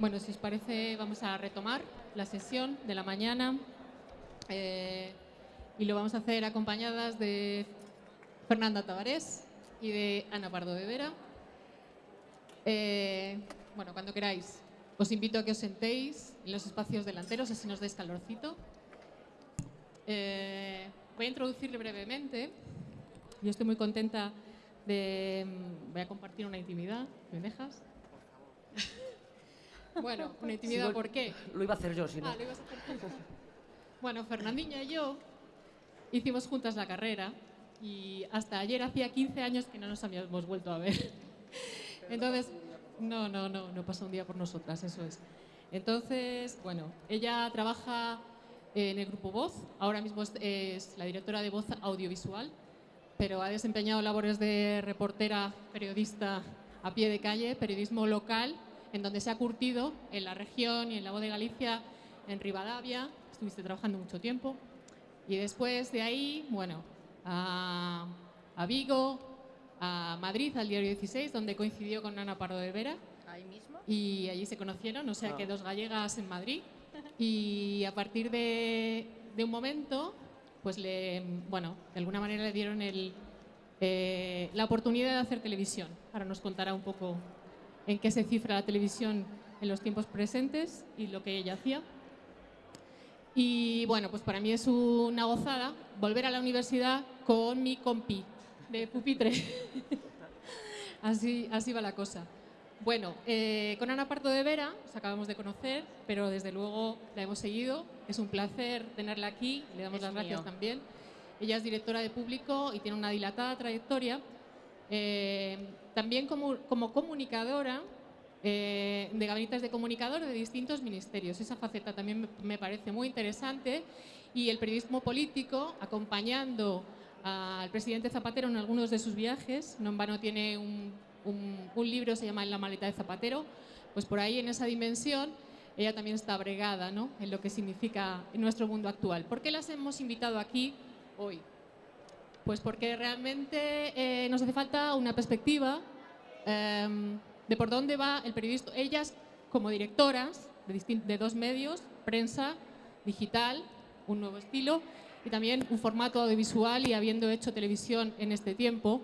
Bueno, si os parece, vamos a retomar la sesión de la mañana eh, y lo vamos a hacer acompañadas de Fernanda Tavares y de Ana Pardo de Vera. Eh, bueno, cuando queráis, os invito a que os sentéis en los espacios delanteros, así nos dais calorcito. Eh, voy a introducirle brevemente. Yo estoy muy contenta de... Voy a compartir una intimidad. ¿Me dejas? Bueno, una intimidad, ¿por qué? Lo iba a hacer yo, si no. Ah, lo ibas a hacer tú. Bueno, Fernandinha y yo hicimos juntas la carrera y hasta ayer hacía 15 años que no nos habíamos vuelto a ver. Entonces, no, no, no, no pasa un día por nosotras, eso es. Entonces, bueno, ella trabaja en el grupo Voz, ahora mismo es, es la directora de Voz Audiovisual, pero ha desempeñado labores de reportera, periodista a pie de calle, periodismo local en donde se ha curtido en la región y en la voz de Galicia, en Rivadavia, estuviste trabajando mucho tiempo, y después de ahí, bueno, a, a Vigo, a Madrid, al diario 16, donde coincidió con Ana Pardo de Vera, Ahí mismo. y allí se conocieron, o sea Ah. que dos gallegas en Madrid, y a partir de, de un momento, pues le, bueno, de alguna manera le dieron el, eh, la oportunidad de hacer televisión. Ahora nos contará un poco en qué se cifra la televisión en los tiempos presentes y lo que ella hacía. Y bueno, pues para mí es una gozada volver a la universidad con mi compi de pupitre. así, así va la cosa. Bueno, eh, con Ana Parto de Vera os acabamos de conocer, pero desde luego la hemos seguido. Es un placer tenerla aquí, le damos Es las gracias también. Ella es directora de público y tiene una dilatada trayectoria. Eh, también como, comunicadora eh, de gabinetes de comunicador de distintos ministerios. Esa faceta también me, parece muy interesante. Y el periodismo político, acompañando al presidente Zapatero en algunos de sus viajes, no en vano tiene un, libro, se llama En la maleta de Zapatero, pues por ahí en esa dimensión ella también está bregada ¿no? en lo que significa nuestro mundo actual. ¿Por qué las hemos invitado aquí hoy? Pues porque realmente eh, nos hace falta una perspectiva em, de por dónde va el periodismo. Ellas, como directoras de, de dos medios, prensa, digital, un nuevo estilo y también un formato audiovisual y habiendo hecho televisión en este tiempo,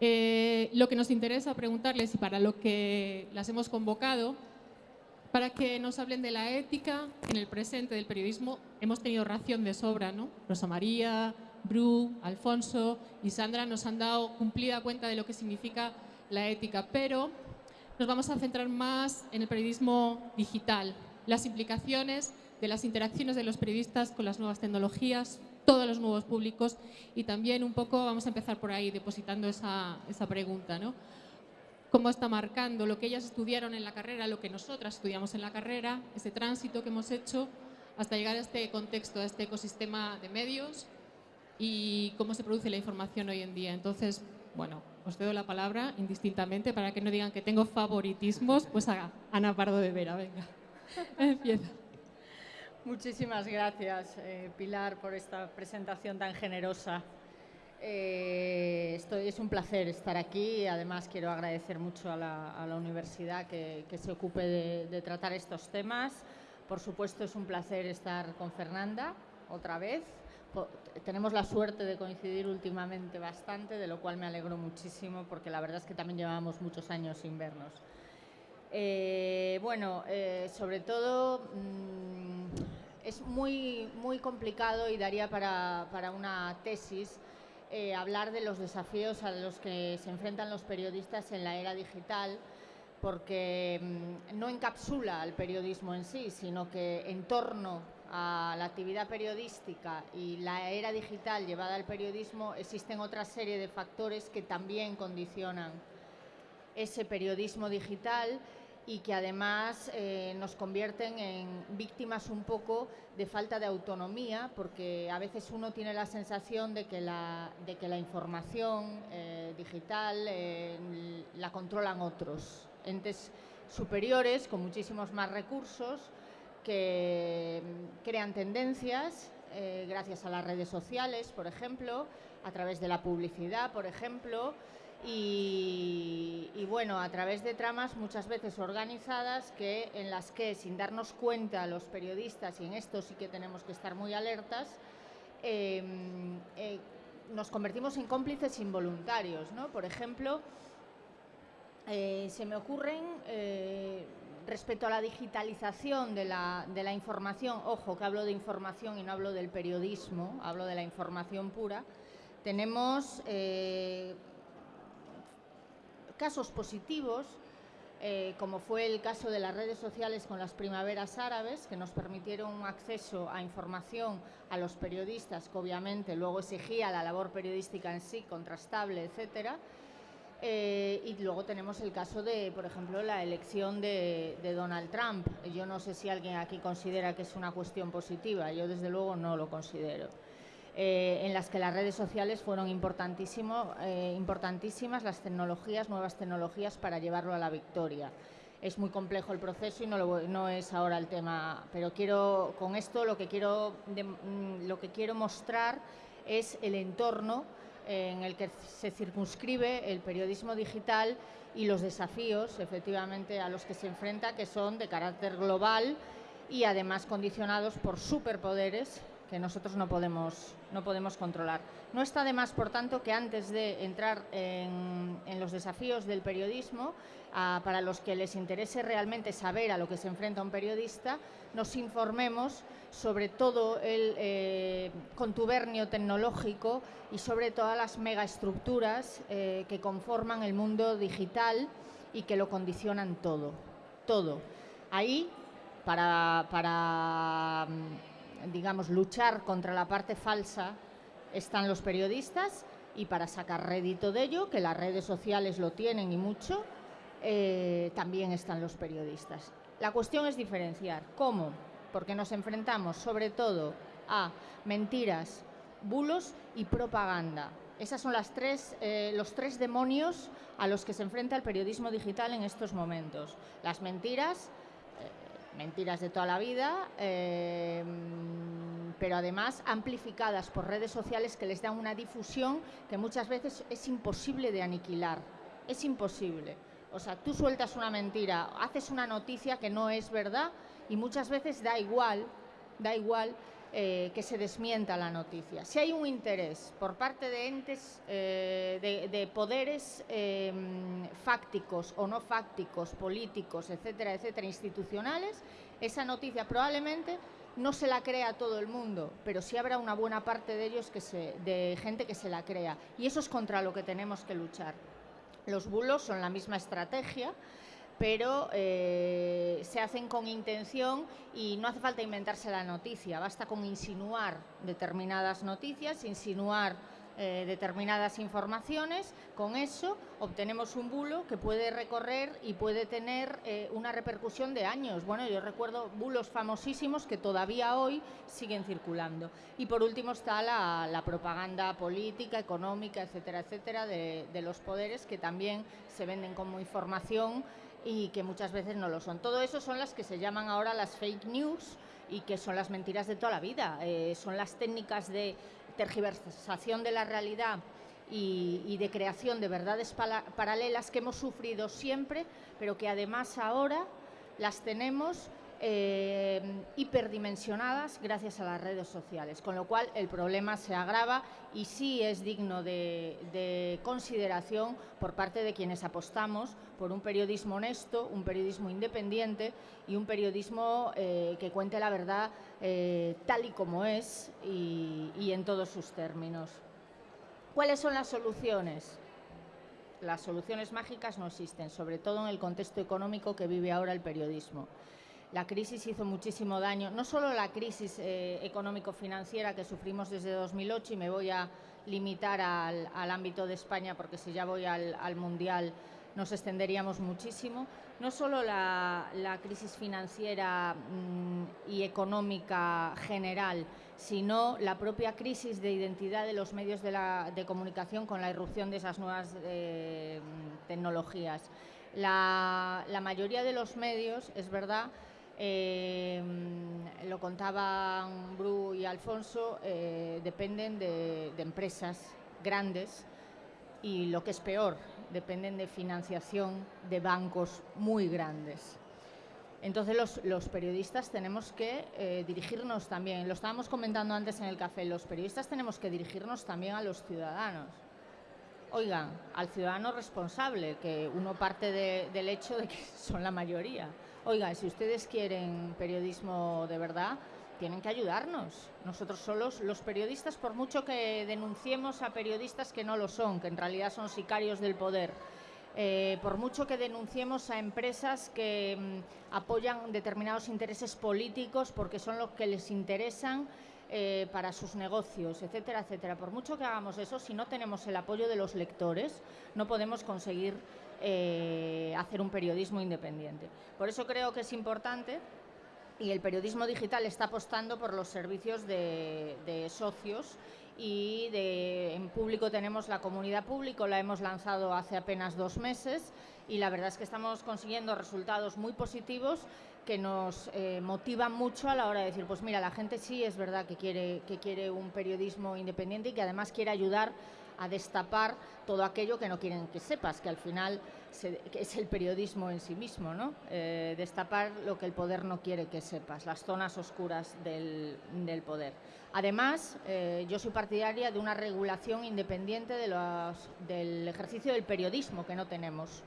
eh, lo que nos interesa preguntarles y para lo que las hemos convocado, para que nos hablen de la ética en el presente del periodismo. Hemos tenido ración de sobra, ¿no? Rosa María, Bru, Alfonso y Sandra nos han dado cumplida cuenta de lo que significa la ética, pero nos vamos a centrar más en el periodismo digital, las implicaciones de las interacciones de los periodistas con las nuevas tecnologías, todos los nuevos públicos y también un poco vamos a empezar por ahí depositando esa, esa pregunta, ¿no? cómo está marcando lo que ellas estudiaron en la carrera, lo que nosotras estudiamos en la carrera, ese tránsito que hemos hecho hasta llegar a este contexto, a este ecosistema de medios y cómo se produce la información hoy en día. Entonces, bueno, os cedo la palabra indistintamente para que no digan que tengo favoritismos, pues a Ana Pardo de Vera, venga. Empieza. Muchísimas gracias, eh, Pilar, por esta presentación tan generosa. Eh, estoy, es un placer estar aquí y además quiero agradecer mucho a la, a la universidad que, que se ocupe de, de tratar estos temas. Por supuesto, es un placer estar con Fernanda otra vez. Tenemos la suerte de coincidir últimamente bastante, de lo cual me alegro muchísimo porque la verdad es que también llevábamos muchos años sin vernos. Eh, bueno, eh, sobre todo mm, es muy, muy complicado y daría para, para una tesis eh, hablar de los desafíos a los que se enfrentan los periodistas en la era digital, porque mm, no encapsula al periodismo en sí, sino que en torno a la actividad periodística y la era digital llevada al periodismo existen otra serie de factores que también condicionan ese periodismo digital y que además eh, nos convierten en víctimas un poco de falta de autonomía, porque a veces uno tiene la sensación de que la, de que la información eh, digital eh, la controlan otros, entes superiores con muchísimos más recursos que mm, crean tendencias eh, gracias a las redes sociales, por ejemplo, a través de la publicidad, por ejemplo, y, bueno, a través de tramas muchas veces organizadas que, en las que, sin darnos cuenta los periodistas, y en esto sí que tenemos que estar muy alertas, em, eh, nos convertimos en cómplices involuntarios. ¿no? Por ejemplo, eh, se me ocurren respecto a la digitalización de la, información, ojo que hablo de información y no hablo del periodismo, hablo de la información pura, tenemos casos positivos, eh, como fue el caso de las redes sociales con las primaveras árabes, que nos permitieron un acceso a información a los periodistas, que obviamente luego exigía la labor periodística en sí, contrastable, etcétera. Eh, y luego tenemos el caso de, por ejemplo, la elección de, de, Donald Trump. Yo no sé si alguien aquí considera que es una cuestión positiva, yo desde luego no lo considero. Eh, en las que las redes sociales fueron importantísimo, eh, importantísimas, las tecnologías, nuevas tecnologías para llevarlo a la victoria. Es muy complejo el proceso y no, no es ahora el tema, pero quiero, con esto lo que quiero, mm, lo que quiero mostrar es el entorno en el que se circunscribe el periodismo digital y los desafíos, efectivamente, a los que se enfrenta, que son de carácter global y además condicionados por superpoderes que nosotros no podemos, no podemos controlar. No está de más, por tanto, que antes de entrar en, los desafíos del periodismo, para los que les interese realmente saber a lo que se enfrenta un periodista, nos informemos sobre todo el eh, contubernio tecnológico y sobre todas las megaestructuras eh, que conforman el mundo digital y que lo condicionan todo, todo. Ahí, para, para digamos, luchar contra la parte falsa están los periodistas y para sacar rédito de ello, que las redes sociales lo tienen y mucho, eh, también están los periodistas. La cuestión es diferenciar. ¿Cómo? Porque nos enfrentamos sobre todo a mentiras, bulos y propaganda. Esos son eh, los tres demonios a los que se enfrenta el periodismo digital en estos momentos. Las mentiras, mentiras de toda la vida, eh, pero además amplificadas por redes sociales que les dan una difusión que muchas veces es imposible de aniquilar. Es imposible. O sea, tú sueltas una mentira, haces una noticia que no es verdad y muchas veces da igual, da igual eh, que se desmienta la noticia. Si hay un interés por parte de entes, eh, de, poderes eh, fácticos o no fácticos, políticos, etcétera, etcétera, institucionales, esa noticia probablemente no se la crea todo el mundo, pero sí habrá una buena parte de ellos que se, de gente que se la crea. Y eso es contra lo que tenemos que luchar. Los bulos son la misma estrategia pero eh, se hacen con intención y no hace falta inventarse la noticia, basta con insinuar determinadas noticias, insinuar eh, determinadas informaciones, con eso obtenemos un bulo que puede recorrer y puede tener eh, una repercusión de años. Bueno, yo recuerdo bulos famosísimos que todavía hoy siguen circulando. Y por último está la, propaganda política, económica, etcétera, etcétera, de los poderes que también se venden como información y que muchas veces no lo son. Todo eso son las que se llaman ahora las fake news y que son las mentiras de toda la vida. Eh, son las técnicas de tergiversación de la realidad y, de creación de verdades paralelas que hemos sufrido siempre, pero que además ahora las tenemos eh, hiperdimensionadas gracias a las redes sociales, con lo cual el problema se agrava y sí es digno de, consideración por parte de quienes apostamos por un periodismo honesto, un periodismo independiente y un periodismo eh, que cuente la verdad eh, tal y como es y en todos sus términos. ¿Cuáles son las soluciones? Las soluciones mágicas no existen, sobre todo en el contexto económico que vive ahora el periodismo la crisis hizo muchísimo daño, no solo la crisis eh, económico-financiera que sufrimos desde 2008, y me voy a limitar al, ámbito de España porque si ya voy al, Mundial nos extenderíamos muchísimo, no solo la, crisis financiera mm, y económica general, sino la propia crisis de identidad de los medios de, comunicación con la irrupción de esas nuevas eh, tecnologías. La, la mayoría de los medios, es verdad, eh, lo contaban Bru y Alfonso, eh, dependen de, empresas grandes y lo que es peor, dependen de financiación de bancos muy grandes. Entonces los, periodistas tenemos que eh, dirigirnos también, lo estábamos comentando antes en el café, los periodistas tenemos que dirigirnos también a los ciudadanos. Oigan, al ciudadano responsable, que uno parte del hecho de que son la mayoría. Oigan, si ustedes quieren periodismo de verdad, tienen que ayudarnos. Nosotros solos, los periodistas, por mucho que denunciemos a periodistas que no lo son, que en realidad son sicarios del poder, eh, por mucho que denunciemos a empresas que mm, apoyan determinados intereses políticos porque son los que les interesan eh, para sus negocios, etcétera, etcétera. Por mucho que hagamos eso, si no tenemos el apoyo de los lectores, no podemos conseguir eh, hacer un periodismo independiente. Por eso creo que es importante y el periodismo digital está apostando por los servicios de, socios y de, en público tenemos la comunidad público, la hemos lanzado hace apenas dos meses y la verdad es que estamos consiguiendo resultados muy positivos que nos eh, motivan mucho a la hora de decir, pues mira, la gente sí es verdad que quiere, que quiere un periodismo independiente y que además quiere ayudar a destapar todo aquello que no quieren que sepas, que al final es el periodismo en sí mismo, ¿no? Eh, destapar lo que el poder no quiere que sepas, las zonas oscuras del, poder. Además, eh, yo soy partidaria de una regulación independiente de los, del ejercicio del periodismo que no tenemos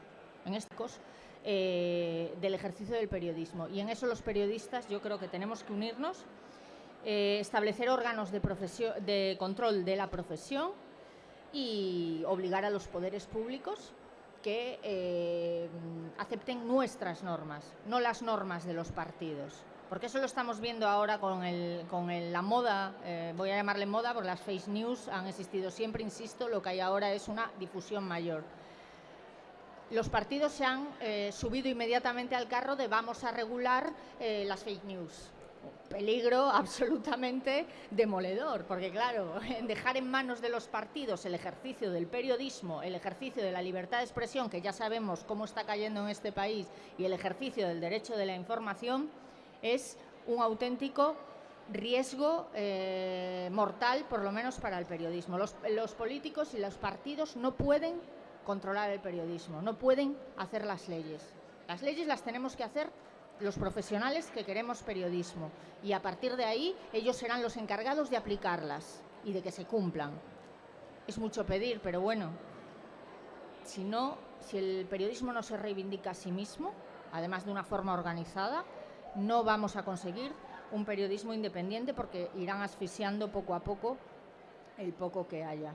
en caso, eh, del ejercicio del periodismo. Y en eso los periodistas yo creo que tenemos que unirnos, establecer órganos de, de control de la profesión, y obligar a los poderes públicos que eh, acepten nuestras normas, no las normas de los partidos. Porque eso lo estamos viendo ahora con, la moda, eh, voy a llamarle moda, porque las fake news han existido siempre, insisto, lo que hay ahora es una difusión mayor. Los partidos se han eh, subido inmediatamente al carro de vamos a regular las fake news peligro absolutamente demoledor, porque claro, dejar en manos de los partidos el ejercicio del periodismo, el ejercicio de la libertad de expresión, que ya sabemos cómo está cayendo en este país, y el ejercicio del derecho de la información, es un auténtico riesgo eh, mortal, por lo menos para el periodismo. Los, los políticos y los partidos no pueden controlar el periodismo, no pueden hacer las leyes. Las leyes las tenemos que hacer los profesionales que queremos periodismo y a partir de ahí ellos serán los encargados de aplicarlas y de que se cumplan. Es mucho pedir, pero bueno, si no, si el periodismo no se reivindica a sí mismo, además de una forma organizada, no vamos a conseguir un periodismo independiente porque irán asfixiando poco a poco el poco que haya.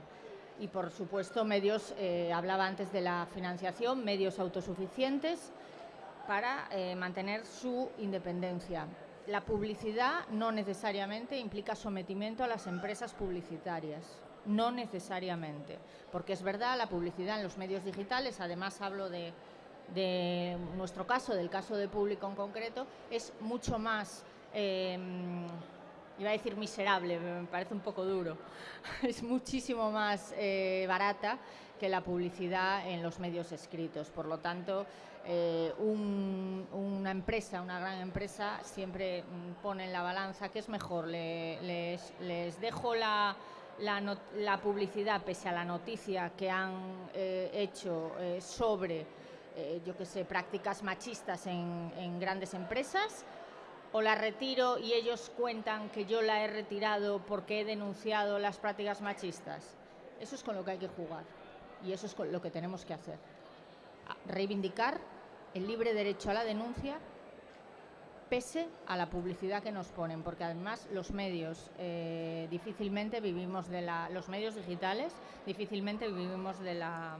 Y por supuesto, medios, eh, hablaba antes de la financiación, medios autosuficientes, para eh, mantener su independencia. La publicidad no necesariamente implica sometimiento a las empresas publicitarias, no necesariamente, porque es verdad, la publicidad en los medios digitales, además hablo de, nuestro caso, del caso de público en concreto, es mucho más... Em, iba a decir miserable, me parece un poco duro, es muchísimo más eh, barata que la publicidad en los medios escritos. Por lo tanto, eh, una empresa, una gran empresa, siempre mm, pone en la balanza qué es mejor. les, dejo la, publicidad pese a la noticia que han eh, hecho eh, sobre, yo que sé, prácticas machistas en grandes empresas o la retiro y ellos cuentan que yo la he retirado porque he denunciado las prácticas machistas. Eso es con lo que hay que jugar y eso es lo que tenemos que hacer. Reivindicar el libre derecho a la denuncia pese a la publicidad que nos ponen, porque además los medios eh, difícilmente vivimos de la, los medios digitales difícilmente vivimos de la,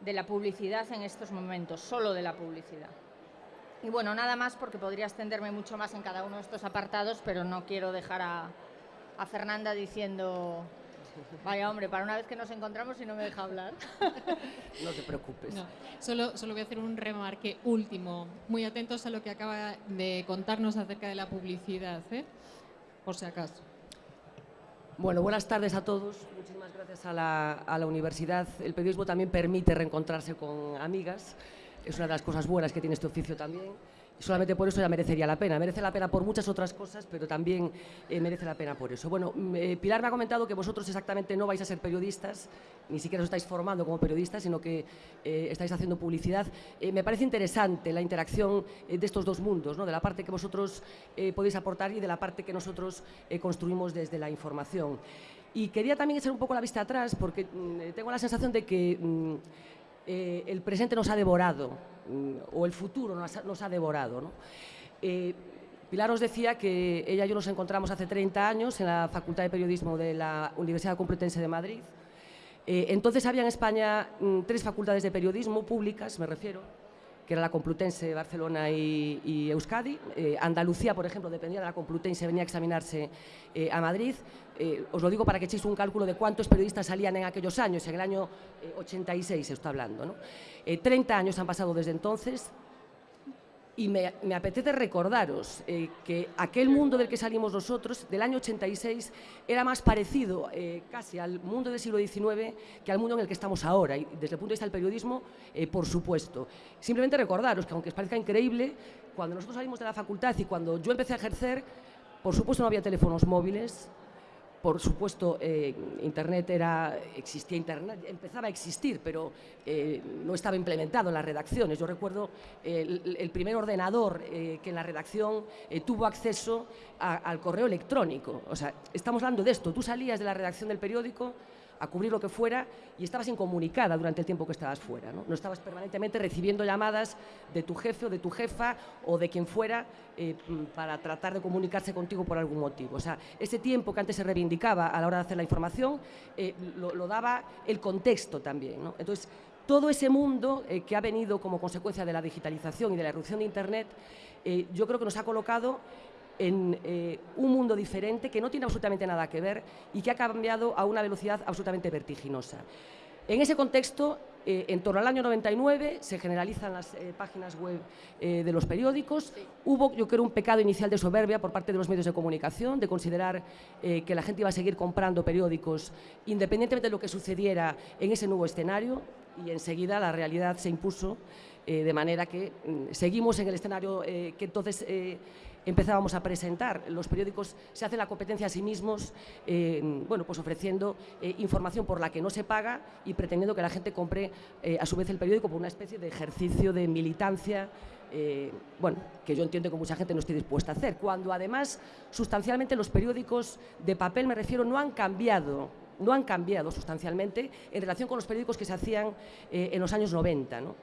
de la publicidad en estos momentos, solo de la publicidad. Y bueno, nada más porque podría extenderme mucho más en cada uno de estos apartados, pero no quiero dejar a, a Fernanda diciendo Vaya hombre, para una vez que nos encontramos y no me deja hablar. No te preocupes. solo, solo voy a hacer un remarque último. Muy atentos a lo que acaba de contarnos acerca de la publicidad, ¿eh? por si acaso. Bueno, buenas tardes a todos. Muchísimas gracias a la, a la universidad. El periodismo también permite reencontrarse con amigas. es una de las cosas buenas que tiene este oficio también solamente por eso ya merecería la pena. Merece la pena por muchas otras cosas, pero también eh, merece la pena por eso. Bueno, mm, eh, Pilar me ha comentado que vosotros exactamente no vais a ser periodistas, ni siquiera os estáis formando como periodistas, sino que eh, estáis haciendo publicidad. me parece interesante la interacción de estos dos mundos, ¿no? de la parte que vosotros podéis aportar y de la parte que nosotros construimos desde la información. Y quería también echar un poco la vista atrás, porque mm, tengo la sensación de que mm, el presente nos ha devorado Mm, o el futuro nos ha, devorado. Eh, Pilar os decía que ella y yo nos encontramos hace 30 años en la Facultad de Periodismo de la Universidad Complutense de Madrid. Eh, entonces había en España mm, tres facultades de periodismo públicas, me refiero, que era la Complutense, Barcelona y, Euskadi. Eh, Andalucía, por ejemplo, dependía de la Complutense, venía a examinarse a Madrid. Os lo digo para que echéis un cálculo de cuántos periodistas salían en aquellos años, en el año 86 se está hablando. ¿no? 30 eh, años han pasado desde entonces y me, apetece recordaros eh, que aquel mundo del que salimos nosotros, del año 86, era más parecido eh, casi al mundo del siglo XIX que al mundo en el que estamos ahora. Y desde el punto de vista del periodismo, por supuesto. Simplemente recordaros que, aunque os parezca increíble, cuando nosotros salimos de la facultad y cuando yo empecé a ejercer, por supuesto no había teléfonos móviles, por supuesto, eh, Internet era, existía Internet, empezaba a existir, pero eh, no estaba implementado en las redacciones. Yo recuerdo el, primer ordenador eh, que en la redacción tuvo acceso al correo electrónico. O sea, estamos hablando de esto. Tú salías de la redacción del periódico a cubrir lo que fuera y estabas incomunicada durante el tiempo que estabas fuera. ¿no? estabas permanentemente recibiendo llamadas de tu jefe o de tu jefa o de quien fuera eh, para tratar de comunicarse contigo por algún motivo. O sea, ese tiempo que antes se reivindicaba a la hora de hacer la información eh, lo, daba el contexto también. Entonces, todo ese mundo eh, que ha venido como consecuencia de la digitalización y de la erupción de Internet, yo creo que nos ha colocado en eh, un mundo diferente que no tiene absolutamente nada que ver y que ha cambiado a una velocidad absolutamente vertiginosa. En ese contexto, eh, en torno al año 99, se generalizan las eh, páginas web de los periódicos. Hubo, yo creo, un pecado inicial de soberbia por parte de los medios de comunicación, de considerar que la gente iba a seguir comprando periódicos independientemente de lo que sucediera en ese nuevo escenario, y enseguida la realidad se impuso, de manera que mm, seguimos en el escenario que entonces empezábamos a presentar. Los periódicos se hacen la competencia a sí mismos, eh, bueno, pues ofreciendo eh, información por la que no se paga y pretendiendo que la gente compre eh, a su vez el periódico por una especie de ejercicio de militancia bueno, que yo entiendo que mucha gente no esté dispuesta a hacer, cuando además sustancialmente los periódicos de papel, me refiero, no han cambiado no han cambiado sustancialmente en relación con los periódicos que se hacían en los años 90. ¿no?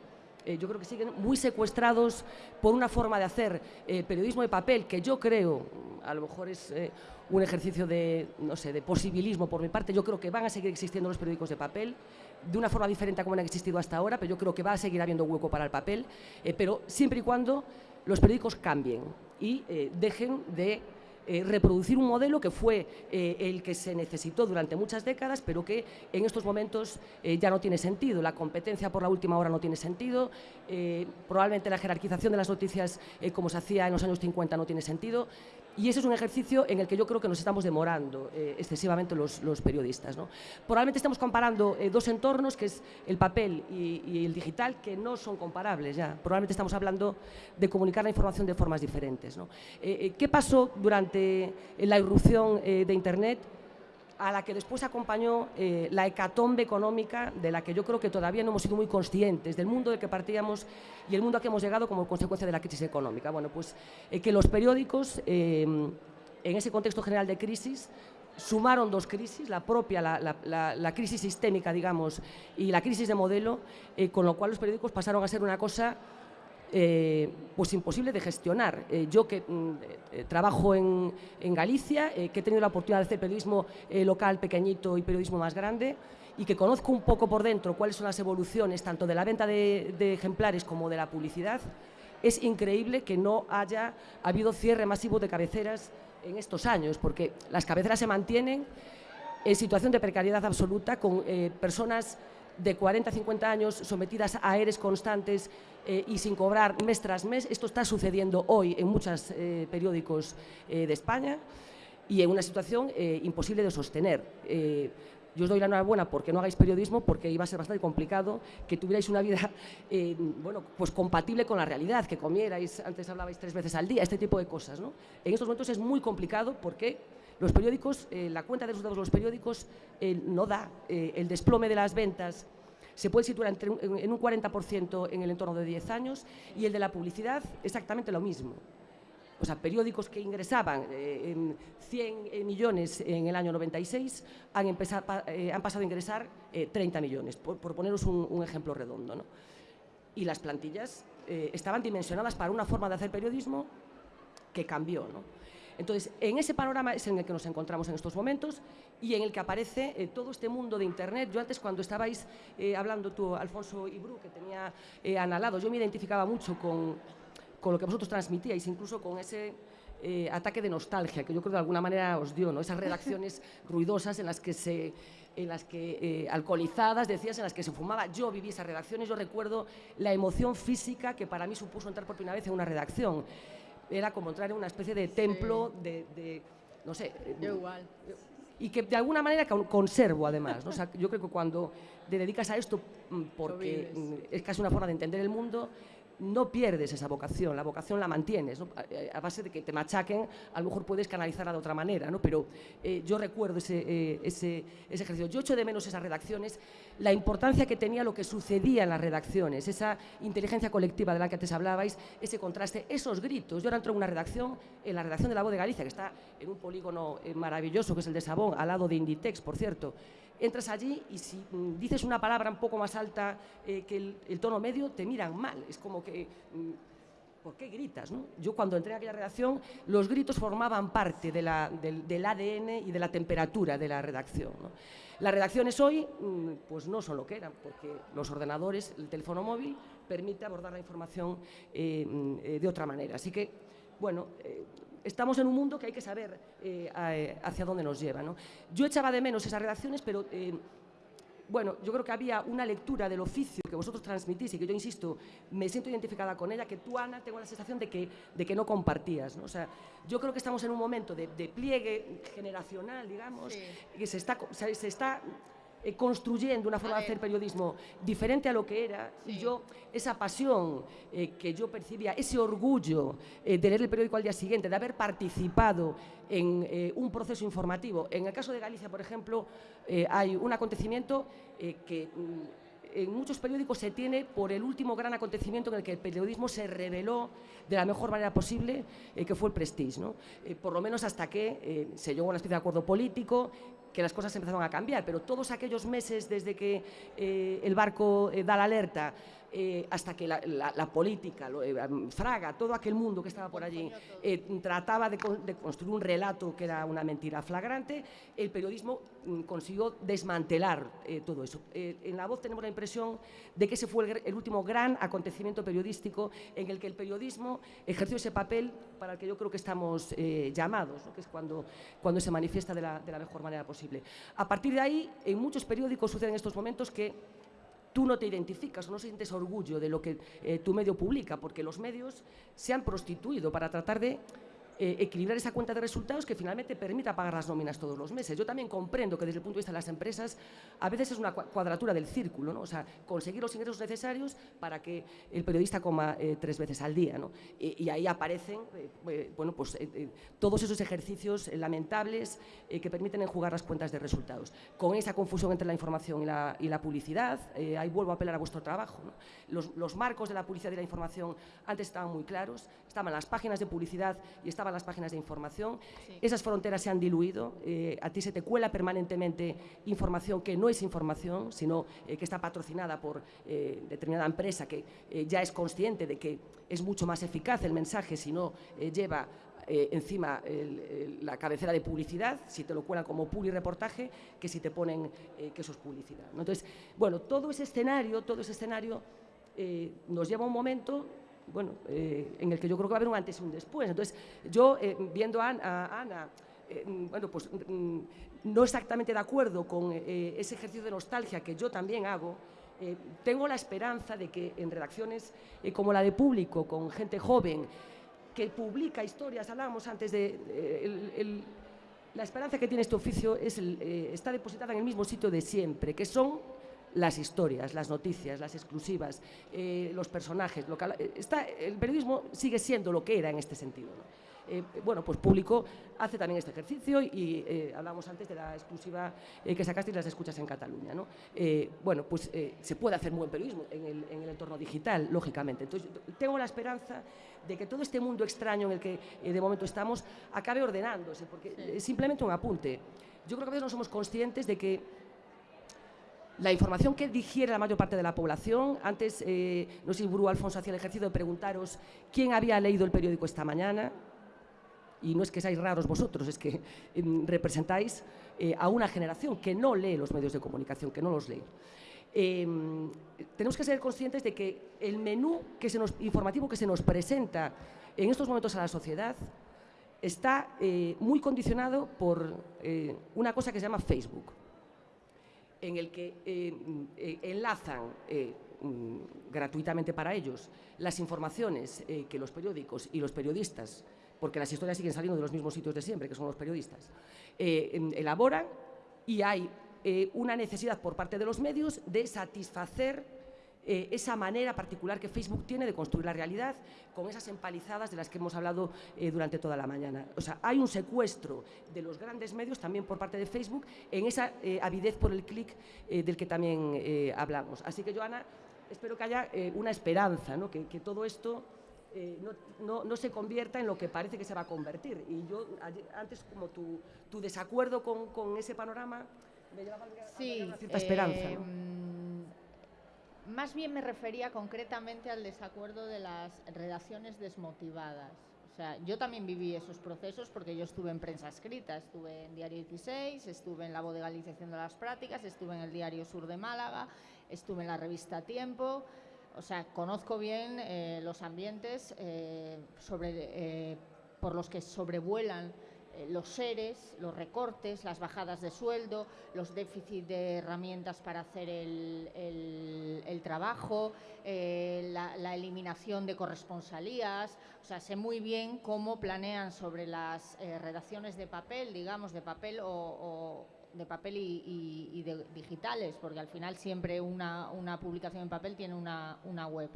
Eh, yo creo que siguen muy secuestrados por una forma de hacer eh, periodismo de papel que yo creo, a lo mejor es eh, un ejercicio de, no sé, de posibilismo por mi parte, yo creo que van a seguir existiendo los periódicos de papel de una forma diferente a como han existido hasta ahora, pero yo creo que va a seguir habiendo hueco para el papel, pero siempre y cuando los periódicos cambien y dejen de eh, reproducir un modelo que fue eh, el que se necesitó durante muchas décadas, pero que en estos momentos eh, ya no tiene sentido. La competencia por la última hora no tiene sentido, probablemente la jerarquización de las noticias como se hacía en los años 50 no tiene sentido. Y ese es un ejercicio en el que yo creo que nos estamos demorando eh, excesivamente los, periodistas. ¿no? Probablemente estamos comparando eh, dos entornos, que es el papel y, el digital, que no son comparables ya. Probablemente estamos hablando de comunicar la información de formas diferentes. ¿no? Eh, ¿Qué pasó durante la irrupción de Internet? A la que después acompañó eh, la hecatombe económica de la que yo creo que todavía no hemos sido muy conscientes, del mundo del que partíamos y el mundo a que hemos llegado como consecuencia de la crisis económica. Bueno, pues eh, que los periódicos, eh, en ese contexto general de crisis, sumaron dos crisis, la propia, la, crisis sistémica, digamos, y la crisis de modelo, con lo cual los periódicos pasaron a ser una cosa eh, pues imposible de gestionar. Eh, yo que mm, eh, trabajo en, Galicia, que he tenido la oportunidad de hacer periodismo local pequeñito y periodismo más grande, y que conozco un poco por dentro cuáles son las evoluciones tanto de la venta de, ejemplares como de la publicidad, es increíble que no haya habido cierre masivo de cabeceras en estos años, porque las cabeceras se mantienen en situación de precariedad absoluta con personas de 40 50 años sometidas a eres constantes eh, y sin cobrar mes tras mes. Esto está sucediendo hoy en muchos eh, periódicos eh, de España y en una situación imposible de sostener. yo os doy la enhorabuena porque no hagáis periodismo, porque iba a ser bastante complicado que tuvierais una vida bueno, pues compatible con la realidad, que comierais, antes hablabais tres veces al día, este tipo de cosas. ¿no? En estos momentos es muy complicado porque los periódicos, eh, la cuenta de resultados de los periódicos eh, no da el desplome de las ventas se puede situar entre en un 40% en el entorno de 10 años y el de la publicidad exactamente lo mismo o sea, periódicos que ingresaban eh, en 100 eh, millones en el año 96 han, empezado, eh, han pasado a ingresar 30 millones, por, poneros un, ejemplo redondo. ¿no? Y las plantillas estaban dimensionadas para una forma de hacer periodismo que cambió. ¿no? Entonces, en ese panorama es en el que nos encontramos en estos momentos y en el que aparece todo este mundo de Internet. Yo antes, cuando estabais hablando tú, Alfonso Ibru, que tenía analado, yo me identificaba mucho con con lo que vosotros transmitíais, incluso con ese eh, ataque de nostalgia que yo creo que de alguna manera os dio, ¿no? esas redacciones ruidosas en las que se en las que eh, alcoholizadas, decías, en las que se fumaba. Yo viví esas redacciones, yo recuerdo la emoción física que para mí supuso entrar por primera vez en una redacción. Era como entrar en una especie de templo de, no sé. Yo igual. Y que de alguna manera conservo además. ¿no? O sea, yo creo que cuando te dedicas a esto, mm, porque es casi una forma de entender el mundo, no pierdes esa vocación, la vocación la mantienes, a base de que te machaquen, a lo mejor puedes canalizarla de otra manera, ¿no? pero eh, yo recuerdo eh, ese, ese, ejercicio. Yo echo de menos esas redacciones, la importancia que tenía lo que sucedía en las redacciones, esa inteligencia colectiva de la que antes hablabais, ese contraste, esos gritos. Yo ahora entro en una redacción, en la redacción de La Voz de Galicia, que está en un polígono eh, maravilloso, que es el de Sabón, al lado de Inditex, por cierto, entras allí y si mm, dices una palabra un poco más alta eh, que el, tono medio, te miran mal. Es como que... Mm, ¿Por qué gritas? Yo cuando entré a aquella redacción, los gritos formaban parte del, ADN y de la temperatura de la redacción. Las redacciones hoy mm, pues no son lo que eran, porque los ordenadores, el teléfono móvil, permite abordar la información eh, eh, de otra manera. Así que, bueno, estamos en un mundo que hay que saber eh, eh, hacia dónde nos lleva. ¿no? Yo echaba de menos esas redacciones, pero eh, bueno, yo creo que había una lectura del oficio que vosotros transmitís y que yo, insisto, me siento identificada con ella, que tú, Ana, tengo la sensación de que, de que no compartías. ¿no? O sea, yo creo que estamos en un momento de, pliegue generacional, digamos, que se está, se está eh, construyendo una forma de hacer periodismo diferente a lo que era, y yo esa pasión eh, que yo percibía, ese orgullo eh, de leer el periódico al día siguiente, de haber participado en un proceso informativo. En el caso de Galicia, por ejemplo, hay un acontecimiento que mm, en muchos periódicos se tiene por el último gran acontecimiento en el que el periodismo se reveló de la mejor manera posible, que fue el Prestige. ¿no? por lo menos hasta que se llegó a una especie de acuerdo político que las cosas empezaron a cambiar, pero todos aquellos meses desde que eh, el barco eh, da la alerta eh, hasta que la, política, Fraga, todo aquel mundo que estaba por allí, trataba de, construir un relato que era una mentira flagrante, el periodismo mm, consiguió desmantelar todo eso. en La Voz tenemos la impresión de que ese fue el, último gran acontecimiento periodístico en el que el periodismo ejerció ese papel para el que yo creo que estamos llamados, que es cuando, cuando se manifiesta de la mejor manera posible. A partir de ahí, en muchos periódicos suceden estos momentos que tú no te identificas, no sientes orgullo de lo que eh, tu medio publica, porque los medios se han prostituido para tratar de eh, equilibrar esa cuenta de resultados que finalmente permita pagar las nóminas todos los meses. Yo también comprendo que desde el punto de vista de las empresas a veces es una cuadratura del círculo, ¿no? o sea, conseguir los ingresos necesarios para que el periodista coma eh, tres veces al día. ¿no? Y, ahí aparecen eh, bueno, pues, todos esos ejercicios lamentables que permiten enjugar las cuentas de resultados. Con esa confusión entre la información y la, publicidad, ahí vuelvo a apelar a vuestro trabajo. Los, los marcos de la publicidad y la información antes estaban muy claros, estaban las páginas de publicidad y estaban las páginas de información. Esas fronteras se han diluido. Eh, a ti se te cuela permanentemente información que no es información, sino eh, que está patrocinada por eh, determinada empresa que ya es consciente de que es mucho más eficaz el mensaje si no lleva encima la cabecera de publicidad, si te lo cuelan como publi reportaje, que si te ponen que eso es publicidad. Entonces, bueno, todo ese escenario, todo ese escenario nos lleva a un momento bueno, eh, en el que yo creo que va a haber un antes y un después. Entonces, yo eh, viendo a, Ana, eh, bueno, pues mm, no exactamente de acuerdo con ese ejercicio de nostalgia que yo también hago, tengo la esperanza de que en redacciones como la de Público, con gente joven, que publica historias, hablábamos antes de La esperanza que tiene este oficio es está depositada en el mismo sitio de siempre, que son las historias, las noticias, las exclusivas, eh, los personajes. Lo que, eh, está, el periodismo sigue siendo lo que era en este sentido. ¿no? Eh, bueno, pues público hace también este ejercicio y eh, hablamos antes de la exclusiva eh, que sacaste y las escuchas en Cataluña. ¿no? Bueno, pues se puede hacer buen periodismo en el, en el entorno digital, lógicamente. Entonces, tengo la esperanza de que todo este mundo extraño en el que de momento estamos acabe ordenándose, porque es simplemente un apunte. Yo creo que a veces no somos conscientes de que la información que digiere la mayor parte de la población, antes, eh, no sé si Burú Alfonso hacía el ejercicio de preguntaros quién había leído el periódico esta mañana, y no es que seáis raros vosotros, es que eh, representáis eh, a una generación que no lee los medios de comunicación, que no los lee. Eh, tenemos que ser conscientes de que el menú que se nos, informativo que se nos presenta en estos momentos a la sociedad está eh, muy condicionado por una cosa que se llama Facebook, en el que eh, eh, enlazan eh, mm, gratuitamente para ellos las informaciones que los periódicos y los periodistas, porque las historias siguen saliendo de los mismos sitios de siempre, que son los periodistas, em, elaboran y hay una necesidad por parte de los medios de satisfacer eh, esa manera particular que Facebook tiene de construir la realidad con esas empalizadas de las que hemos hablado eh, durante toda la mañana. O sea, hay un secuestro de los grandes medios también por parte de Facebook en esa eh, avidez por el clic del que también eh, hablamos. Así que, Joana, espero que haya una esperanza, ¿no? que, que todo esto eh, no, no, no se convierta en lo que parece que se va a convertir. Y yo, ayer- antes, como tu, tu desacuerdo con, con ese panorama, me llevaba a Sí, a cierta esperanza. ¿no? Más bien me refería concretamente al desacuerdo de las redacciones desmotivadas. O sea, yo también viví esos procesos porque yo estuve en prensa escrita, estuve en Diario 16, estuve en la Voz de Galicia haciendo las prácticas, estuve en el Diario Sur de Málaga, estuve en la revista Tiempo. O sea, conozco bien eh, los ambientes eh, eh, por los que sobrevuelan los seres, los recortes, las bajadas de sueldo, los déficits de herramientas para hacer el, el- trabajo, eh, la, eliminación de corresponsalías. O sea, sé muy bien cómo planean sobre las eh, redacciones de papel, digamos, de papel o, de papel y de digitales, porque al final siempre una, una publicación en papel tiene una, una web.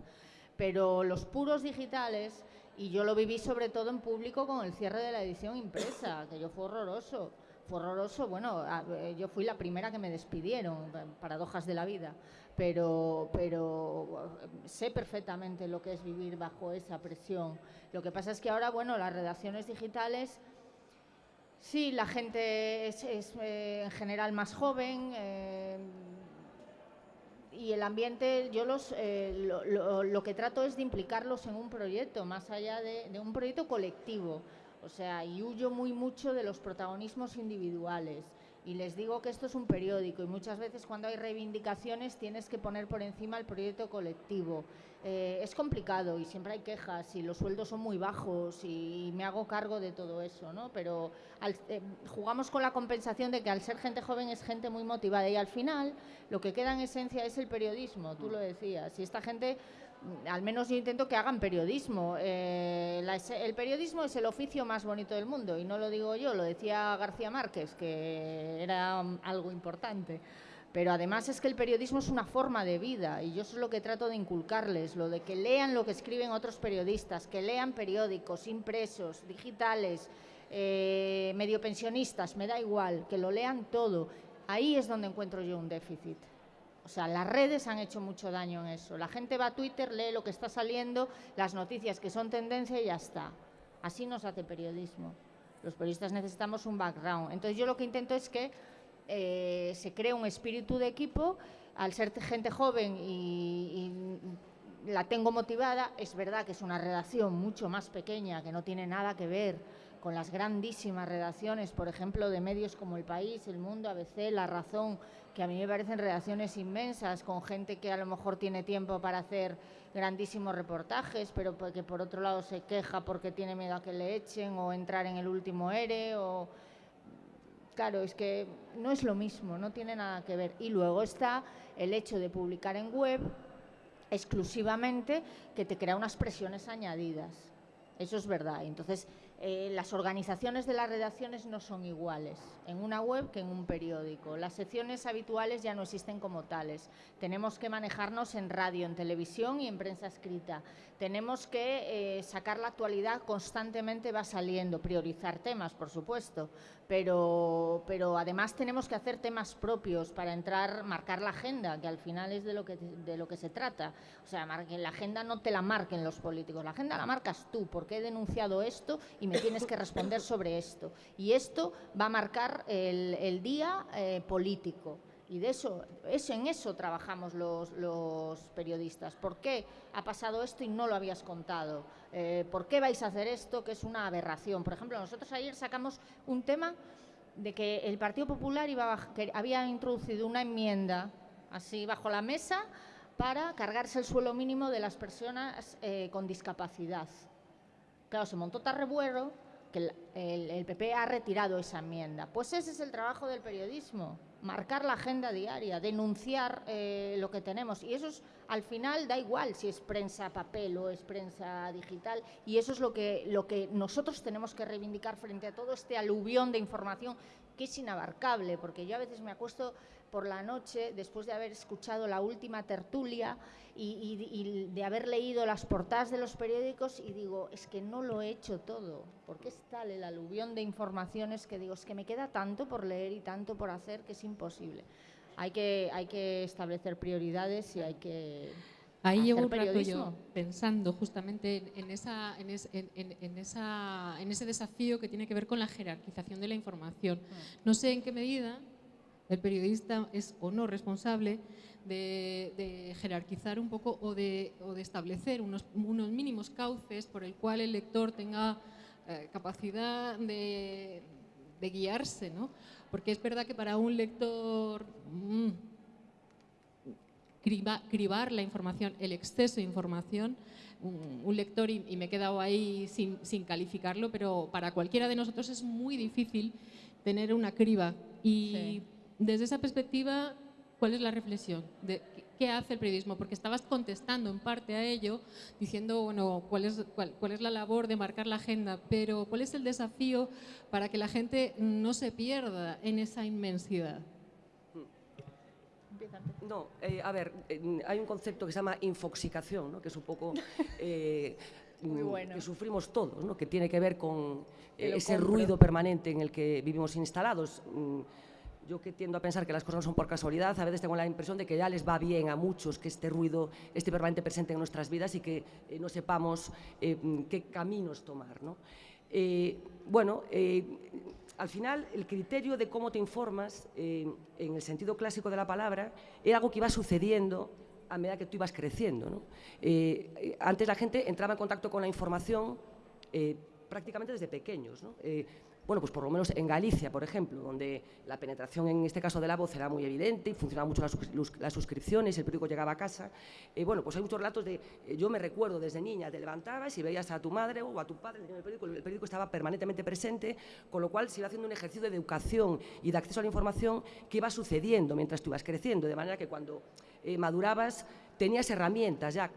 Pero los puros digitales, y yo lo viví sobre todo en público con el cierre de la edición impresa, que yo fue horroroso. Fue horroroso, bueno, eh, yo fui la primera que me despidieron, paradojas de la vida, pero, pero eh, sé perfectamente lo que es vivir bajo esa presión. Lo que pasa es que ahora, bueno, las redacciones digitales Sí, la gente es, es, eh, en general más joven y el ambiente, yo los, eh, lo, lo- lo que trato es de implicarlos en un proyecto, más allá de, de un proyecto colectivo. O sea, y huyo muy mucho de los protagonismos individuales. Y les digo que esto es un periódico y muchas veces cuando hay reivindicaciones tienes que poner por encima el proyecto colectivo. Eh, es complicado y siempre hay quejas y los sueldos son muy bajos y me hago cargo de todo eso, ¿no? Pero al- eh, jugamos con la compensación de que al ser gente joven es gente muy motivada y al final lo que queda en esencia es el periodismo, tú lo decías. Y esta gente, mm, al menos yo intento que hagan periodismo. Eh, el periodismo es el oficio más bonito del mundo y no lo digo yo, lo decía García Márquez, que era mm, algo importante. Pero además es que el periodismo es una forma de vida y yo eso es lo que trato de inculcarles, lo de que lean lo que escriben otros periodistas, que lean periódicos impresos, digitales, eh, medio pensionistas, me da igual, que lo lean todo. Ahí es donde encuentro yo un déficit. O sea, las redes han hecho mucho daño en eso. La gente va a Twitter, lee lo que está saliendo, las noticias que son tendencia y ya está. Así nos hace periodismo. Los periodistas necesitamos un background. Entonces yo lo que intento es que eh, se cree un espíritu de equipo. Al ser gente joven y, y la tengo motivada, es verdad que es una redacción mucho más pequeña, que no tiene nada que ver con las grandísimas redacciones, por ejemplo, de medios como El País, El Mundo, ABC, La Razón, que a mí me parecen redacciones inmensas, con gente que a lo mejor tiene tiempo para hacer grandísimos reportajes, pero que por otro lado se queja porque tiene miedo a que le echen o entrar en el último ERE o Claro, es que no es lo mismo, no tiene nada que ver. Y luego está el hecho de publicar en web exclusivamente que te crea unas presiones añadidas. Eso es verdad. Entonces, eh, las organizaciones de las redacciones no son iguales en una web que en un periódico. Las secciones habituales ya no existen como tales. Tenemos que manejarnos en radio, en televisión y en prensa escrita. Tenemos que eh, sacar la actualidad constantemente, va saliendo, priorizar temas, por supuesto, pero, pero además tenemos que hacer temas propios para entrar, marcar la agenda, que al final es de lo que, de lo que se trata. O sea, la agenda no te la marquen los políticos, la agenda la marcas tú, porque he denunciado esto y me tienes que responder sobre esto. Y esto va a marcar el, día eh, político. Y de eso, eso, en eso trabajamos los, los, periodistas. ¿Por qué ha pasado esto y no lo habías contado? Eh, ¿Por qué vais a hacer esto que es una aberración? Por ejemplo, nosotros ayer sacamos un tema de que el Partido Popular iba que había introducido una enmienda así bajo la mesa para cargarse el suelo mínimo de las personas eh, con discapacidad. Claro, se montó Tarrebuero que el, PP ha retirado esa enmienda. Pues ese es el trabajo del periodismo, marcar la agenda diaria, denunciar eh, lo que tenemos. Y eso es, al final da igual si es prensa papel o es prensa digital. Y eso es lo que, lo que nosotros tenemos que reivindicar frente a todo este aluvión de información que es inabarcable, porque yo a veces me acuesto por la noche, después de haber escuchado la última tertulia y, de haber leído las portadas de los periódicos y digo, es que no lo he hecho todo, porque es tal el aluvión de informaciones que digo, es que me queda tanto por leer y tanto por hacer que es imposible. Hay que, hay que establecer prioridades y hay que... Ahí llevo un rato yo pensando justamente en, esa, en, en, esa, en ese desafío que tiene que ver con la jerarquización de la información. Mm. No sé en qué medida el periodista es o no responsable de, jerarquizar un poco o de, establecer unos, mínimos cauces por el cual el lector tenga eh, capacidad de, guiarse, ¿no? Porque es verdad que para un lector mm, cribar la información, el exceso de información, un, lector, y, me he quedado ahí sin, calificarlo, pero para cualquiera de nosotros es muy difícil tener una criba y desde esa perspectiva, ¿cuál es la reflexión? De, ¿Qué hace el periodismo? Porque estabas contestando en parte a ello, diciendo, bueno, ¿cuál es, cuál, es la labor de marcar la agenda? Pero ¿cuál es el desafío para que la gente no se pierda en esa inmensidad? No, eh, a ver, eh, hay un concepto que se llama infoxicación, ¿no? que es un poco eh, que sufrimos todos, ¿no? que tiene que ver con ese ruido permanente en el que vivimos instalados. Mm, yo que tiendo a pensar que las cosas son por casualidad, a veces tengo la impresión de que ya les va bien a muchos que este ruido esté permanente presente en nuestras vidas y que eh, no sepamos eh, qué caminos tomar. ¿no? Eh, bueno, al final el criterio de cómo te informas, en el sentido clásico de la palabra, era algo que iba sucediendo a medida que tú ibas creciendo. ¿no? antes la gente entraba en contacto con la información prácticamente desde pequeños. ¿no? Bueno, pues por lo menos en Galicia, por ejemplo, donde la penetración en este caso de la voz era muy evidente y funcionaban mucho las, suscripciones, el periódico llegaba a casa, eh, bueno, pues hay muchos relatos de, eh, yo me recuerdo desde niña, te levantabas y veías a tu madre o a tu padre el periódico, el periódico estaba permanentemente presente, con lo cual se iba haciendo un ejercicio de educación y de acceso a la información que iba sucediendo mientras tú ibas creciendo, de manera que cuando eh, madurabas tenías herramientas ya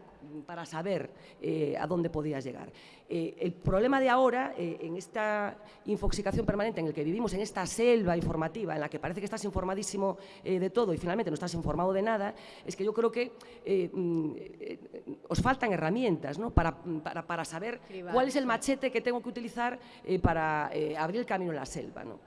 para saber eh, a dónde podías llegar. Eh, el problema de ahora, eh, en esta infoxicación permanente en el que vivimos, en esta selva informativa en la que parece que estás informadísimo de todo y finalmente no estás informado de nada, es que yo creo que mm, os faltan herramientas ¿no? para, para, saber cuál es el machete que tengo que utilizar para abrir el camino en la selva. ¿no?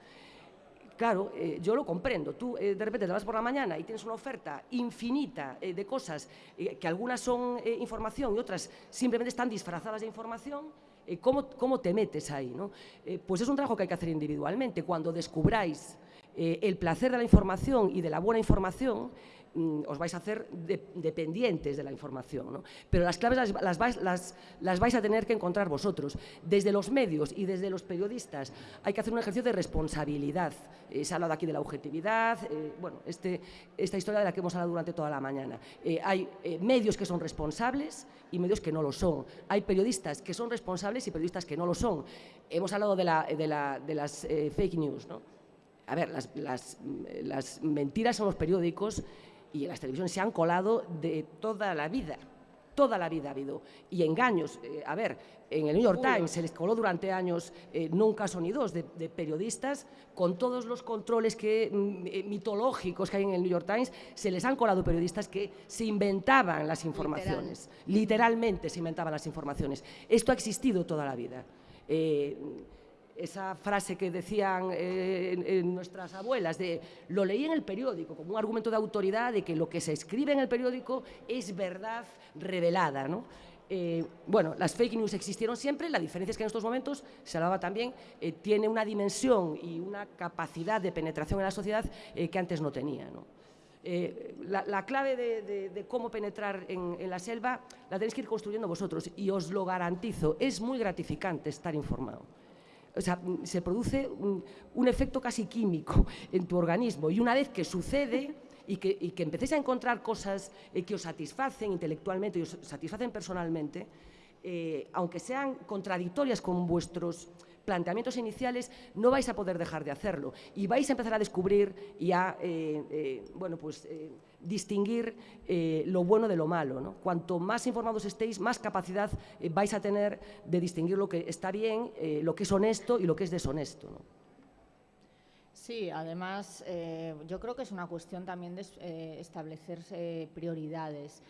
Claro, eh, yo lo comprendo. Tú eh, de repente te vas por la mañana y tienes una oferta infinita eh, de cosas que algunas son información y otras simplemente están disfrazadas de información. ¿cómo, ¿Cómo te metes ahí? ¿no? pues es un trabajo que hay que hacer individualmente. Cuando descubráis el placer de la información y de la buena información, os vais a hacer dependientes de la información. Pero las claves las, vais, a tener que encontrar vosotros. Desde los medios y desde los periodistas hay que hacer un ejercicio de responsabilidad. Eh, se ha hablado aquí de la objetividad, eh, bueno, este, esta historia de la que hemos hablado durante toda la mañana. Eh, hay medios que son responsables y medios que no lo son. Hay periodistas que son responsables y periodistas que no lo son. Hemos hablado de, las fake news. A ver, las mentiras son los periódicos y en las televisiones se han colado de toda la vida. toda la vida ha habido. Y engaños, eh, a ver, en el New York Times se les coló durante años, eh, no un caso ni dos, de, periodistas con todos los controles que, mm, eh, mitológicos que hay en el New York Times, se les han colado periodistas que se inventaban las informaciones, literalmente se inventaban las informaciones. Esto ha existido toda la vida. Esa frase que decían nuestras abuelas de lo leí en el periódico como un argumento de autoridad de que lo que se escribe en el periódico es verdad revelada. ¿no? Eh, bueno, las fake news existieron siempre, la diferencia es que en estos momentos, se hablaba también, eh, tiene una dimensión y una capacidad de penetración en la sociedad eh, que antes no tenía. La, clave de, cómo penetrar en, la selva la tenéis que ir construyendo vosotros y os lo garantizo, es muy gratificante estar informado. O sea, se produce un efecto casi químico en tu organismo. Y una vez que sucede y que, y que empecéis a encontrar cosas eh, que os satisfacen intelectualmente y os satisfacen personalmente, eh, aunque sean contradictorias con vuestros planteamientos iniciales, no vais a poder dejar de hacerlo. Y vais a empezar a descubrir y a eh, bueno, pues, distinguir lo bueno de lo malo. ¿no? Cuanto más informados estéis, más capacidad vais a tener de distinguir lo que está bien, lo que es honesto y lo que es deshonesto. ¿no? Sí, además eh, yo creo que es una cuestión también de eh, establecer prioridades.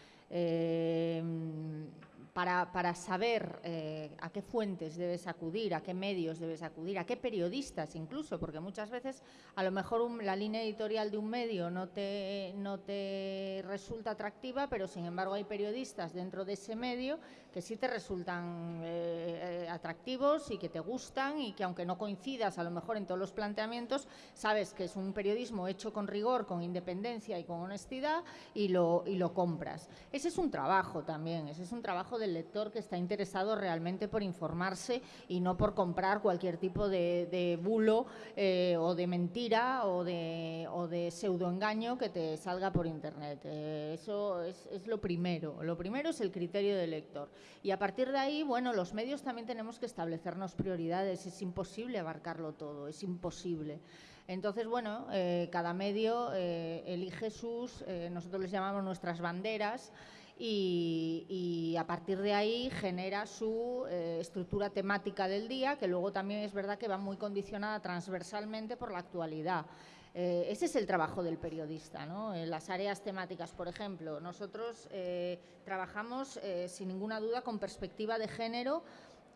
Eh, para, saber eh, a qué fuentes debes acudir, a qué medios debes acudir, a qué periodistas incluso, porque muchas veces a lo mejor la línea editorial de un medio no te, no te resulta atractiva, pero sin embargo hay periodistas dentro de ese medio que sí te resultan eh, eh, atractivos y que te gustan y que aunque no coincidas a lo mejor en todos los planteamientos, sabes que es un periodismo hecho con rigor, con independencia y con honestidad y lo, y lo compras. Ese es un trabajo también, ese es un trabajo de lector que está interesado realmente por informarse y no por comprar cualquier tipo de, bulo eh, o de mentira o de, o de pseudoengaño que te salga por internet. Eh, eso es, es, lo primero. Lo primero es el criterio del lector. Y a partir de ahí, bueno, los medios también tenemos que establecernos prioridades. Es imposible abarcarlo todo, es imposible. Entonces, bueno, eh, cada medio elige sus, nosotros les llamamos nuestras banderas, y, a partir de ahí genera su eh, estructura temática del día, que luego también es verdad que va muy condicionada transversalmente por la actualidad. Eh, ese es el trabajo del periodista, ¿no? En las áreas temáticas, por ejemplo, nosotros eh, trabajamos sin ninguna duda con perspectiva de género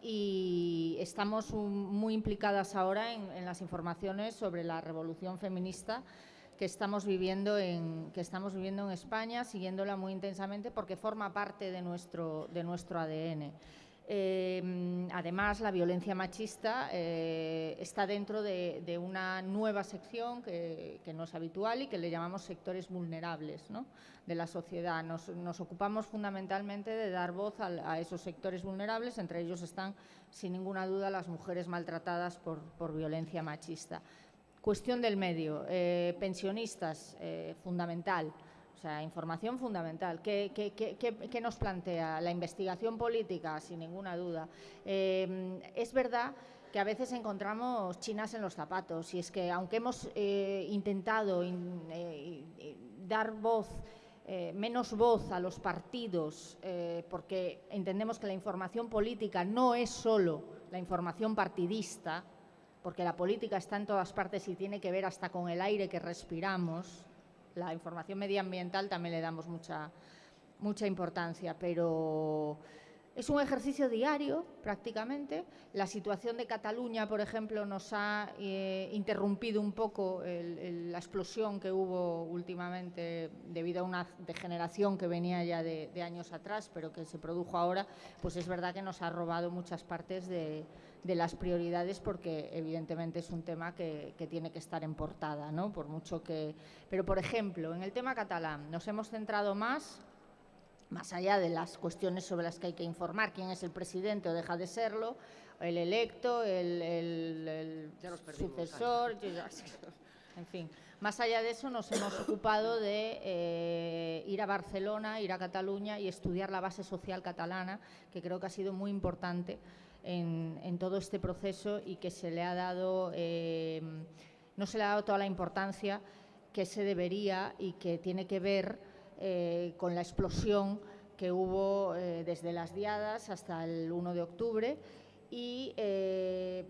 y estamos muy implicadas ahora en las informaciones sobre la revolución feminista que estamos viviendo en, que estamos viviendo en España, siguiéndola muy intensamente porque forma parte de nuestro, de nuestro ADN. Eh, además, la violencia machista eh, está dentro de, una nueva sección que, no es habitual y que le llamamos sectores vulnerables de la sociedad. Nos, ocupamos fundamentalmente de dar voz a, esos sectores vulnerables, entre ellos están, sin ninguna duda, las mujeres maltratadas por, por violencia machista. Cuestión del medio, eh, pensionistas, eh, fundamental, o sea, información fundamental. ¿Qué, nos plantea? La investigación política, sin ninguna duda. Eh, es verdad que a veces encontramos chinas en los zapatos y es que aunque hemos intentado dar voz, menos voz a los partidos, porque entendemos que la información política no es solo la información partidista, porque la política está en todas partes y tiene que ver hasta con el aire que respiramos. La información medioambiental también le damos mucha, mucha importancia, pero es un ejercicio diario, prácticamente. La situación de Cataluña, por ejemplo, nos ha eh, interrumpido un poco la explosión que hubo últimamente debido a una degeneración que venía ya de, años atrás, pero que se produjo ahora. Pues es verdad que nos ha robado muchas partes de, las prioridades porque evidentemente es un tema que, que, tiene que estar en portada, ¿no? Por mucho que... Pero, por ejemplo, en el tema catalán nos hemos centrado más más allá de las cuestiones sobre las que hay que informar, quién es el presidente o deja de serlo, el electo, el, sucesor, en fin. Más allá de eso, nos hemos ocupado de eh, ir a Barcelona, ir a Cataluña y estudiar la base social catalana, que creo que ha sido muy importante en, todo este proceso y que se le ha dado, eh, no se le ha dado toda la importancia que se debería y que tiene que ver eh, con la explosión que hubo eh, desde las diadas hasta el 1 de octubre y eh,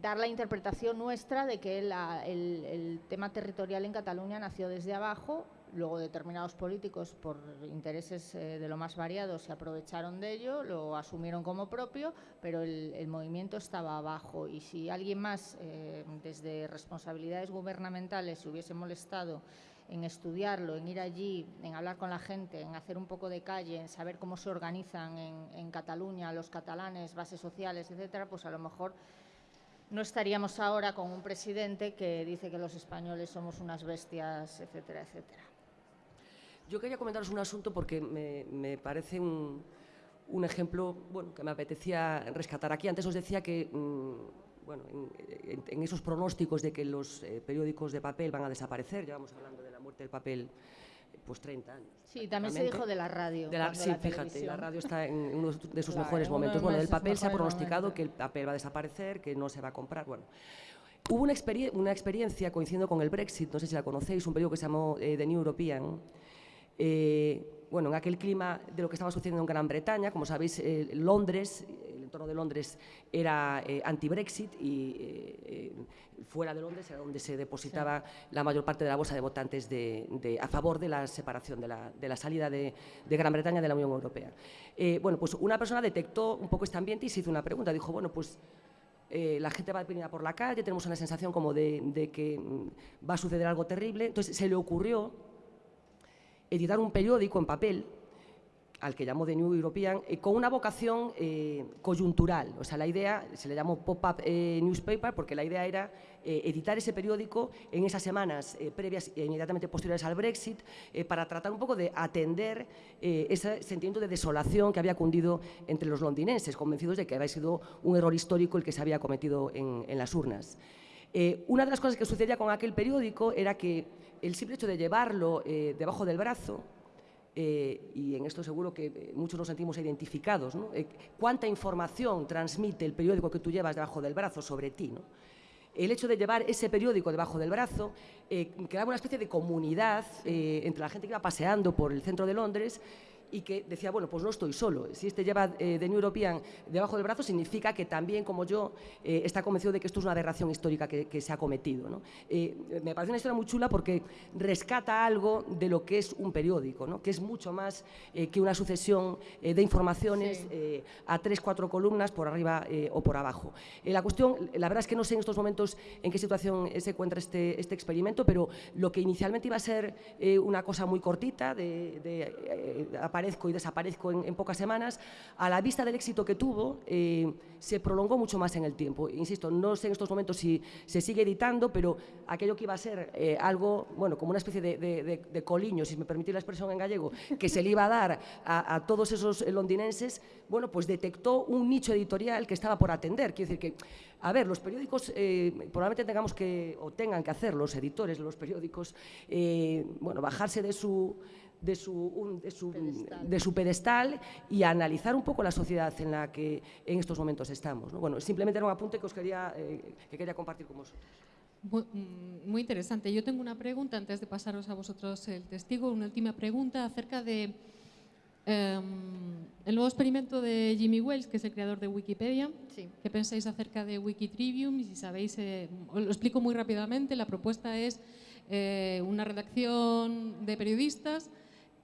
dar la interpretación nuestra de que el, tema territorial en Cataluña nació desde abajo, luego determinados políticos por intereses eh, de lo más variados se aprovecharon de ello, lo asumieron como propio, pero el, movimiento estaba abajo. Y si alguien más eh, desde responsabilidades gubernamentales se hubiese molestado en estudiarlo, en ir allí, en hablar con la gente, en hacer un poco de calle, en saber cómo se organizan en, Cataluña los catalanes, bases sociales, etcétera, pues a lo mejor no estaríamos ahora con un presidente que dice que los españoles somos unas bestias, etcétera, etcétera. Yo quería comentaros un asunto porque me, parece un, ejemplo bueno, que me apetecía rescatar aquí. Antes os decía que mm, bueno, en, esos pronósticos de que los eh, periódicos de papel van a desaparecer, ya vamos hablando de muerte del papel pues 30 años. Sí, también se dijo de la radio. sí, fíjate, la radio está en uno de sus mejores momentos. Bueno, el papel se ha pronosticado que el papel va a desaparecer, que no se va a comprar. Bueno, hubo una, una experiencia coincidiendo con el Brexit, no sé si la conocéis, un periodo que se llamó eh, The New European. Eh, bueno, en aquel clima de lo que estaba sucediendo en Gran Bretaña, como sabéis, eh, Londres entorno de Londres era eh, anti-Brexit y eh, eh, fuera de Londres era donde se depositaba la mayor parte de la bolsa de votantes de, a favor de la separación, de la, salida de, Gran Bretaña de la Unión Europea. bueno, pues una persona detectó un poco este ambiente y se hizo una pregunta. Dijo, bueno, pues la gente va a por la calle, tenemos una sensación como de, de, que mm, va a suceder algo terrible. Entonces se le ocurrió editar un periódico en papel al que llamo The New European, eh, con una vocación eh, coyuntural. O sea, la idea, se le llamó Pop-Up eh, Newspaper, porque la idea era editar ese periódico en esas semanas previas e inmediatamente posteriores al Brexit, para tratar un poco de atender ese sentimiento de desolación que había cundido entre los londinenses, convencidos de que había sido un error histórico el que se había cometido en las urnas. una de las cosas que sucedía con aquel periódico era que el simple hecho de llevarlo debajo del brazo, eh, y en esto seguro que eh, muchos nos sentimos identificados, eh, cuánta información transmite el periódico que tú llevas debajo del brazo sobre ti. El hecho de llevar ese periódico debajo del brazo creaba una especie de comunidad entre la gente que iba paseando por el centro de Londres y que decía, bueno, pues no estoy solo. Si este lleva eh, The New European debajo del brazo, significa que también, como yo, eh, está convencido de que esto es una aberración histórica que, se ha cometido. Eh, me parece una historia muy chula porque rescata algo de lo que es un periódico, ¿no? que es mucho más eh, que una sucesión de informaciones a tres, cuatro columnas por arriba o por abajo. la cuestión, la verdad es que no sé en estos momentos en qué situación se encuentra este, este experimento, pero lo que inicialmente iba a ser una cosa muy cortita, de, de aparezco y desaparezco en, pocas semanas, a la vista del éxito que tuvo, eh, se prolongó mucho más en el tiempo. Insisto, no sé en estos momentos si se sigue editando, pero aquello que iba a ser eh, algo, bueno, como una especie de, coliño, si me permitís la expresión en gallego, que se le iba a dar a, todos esos londinenses, bueno, pues detectó un nicho editorial que estaba por atender. Quiero decir que, a ver, los periódicos eh, probablemente tengamos que, o tengan que hacer, los editores de los periódicos, bueno, bajarse de su de su, de, su, pedestal. de su, pedestal. y analizar un poco la sociedad en la que en estos momentos estamos. ¿no? Bueno, simplemente era un apunte que os quería, eh, que quería compartir con vosotros. Mm, muy, interesante. Yo tengo una pregunta antes de pasaros a vosotros el testigo, una última pregunta acerca de em, el nuevo experimento de Jimmy Wales, que es el creador de Wikipedia. Sí. ¿Qué pensáis acerca de Wikitrivium? Y si sabéis, eh, os lo explico muy rápidamente. La propuesta es eh, una redacción de periodistas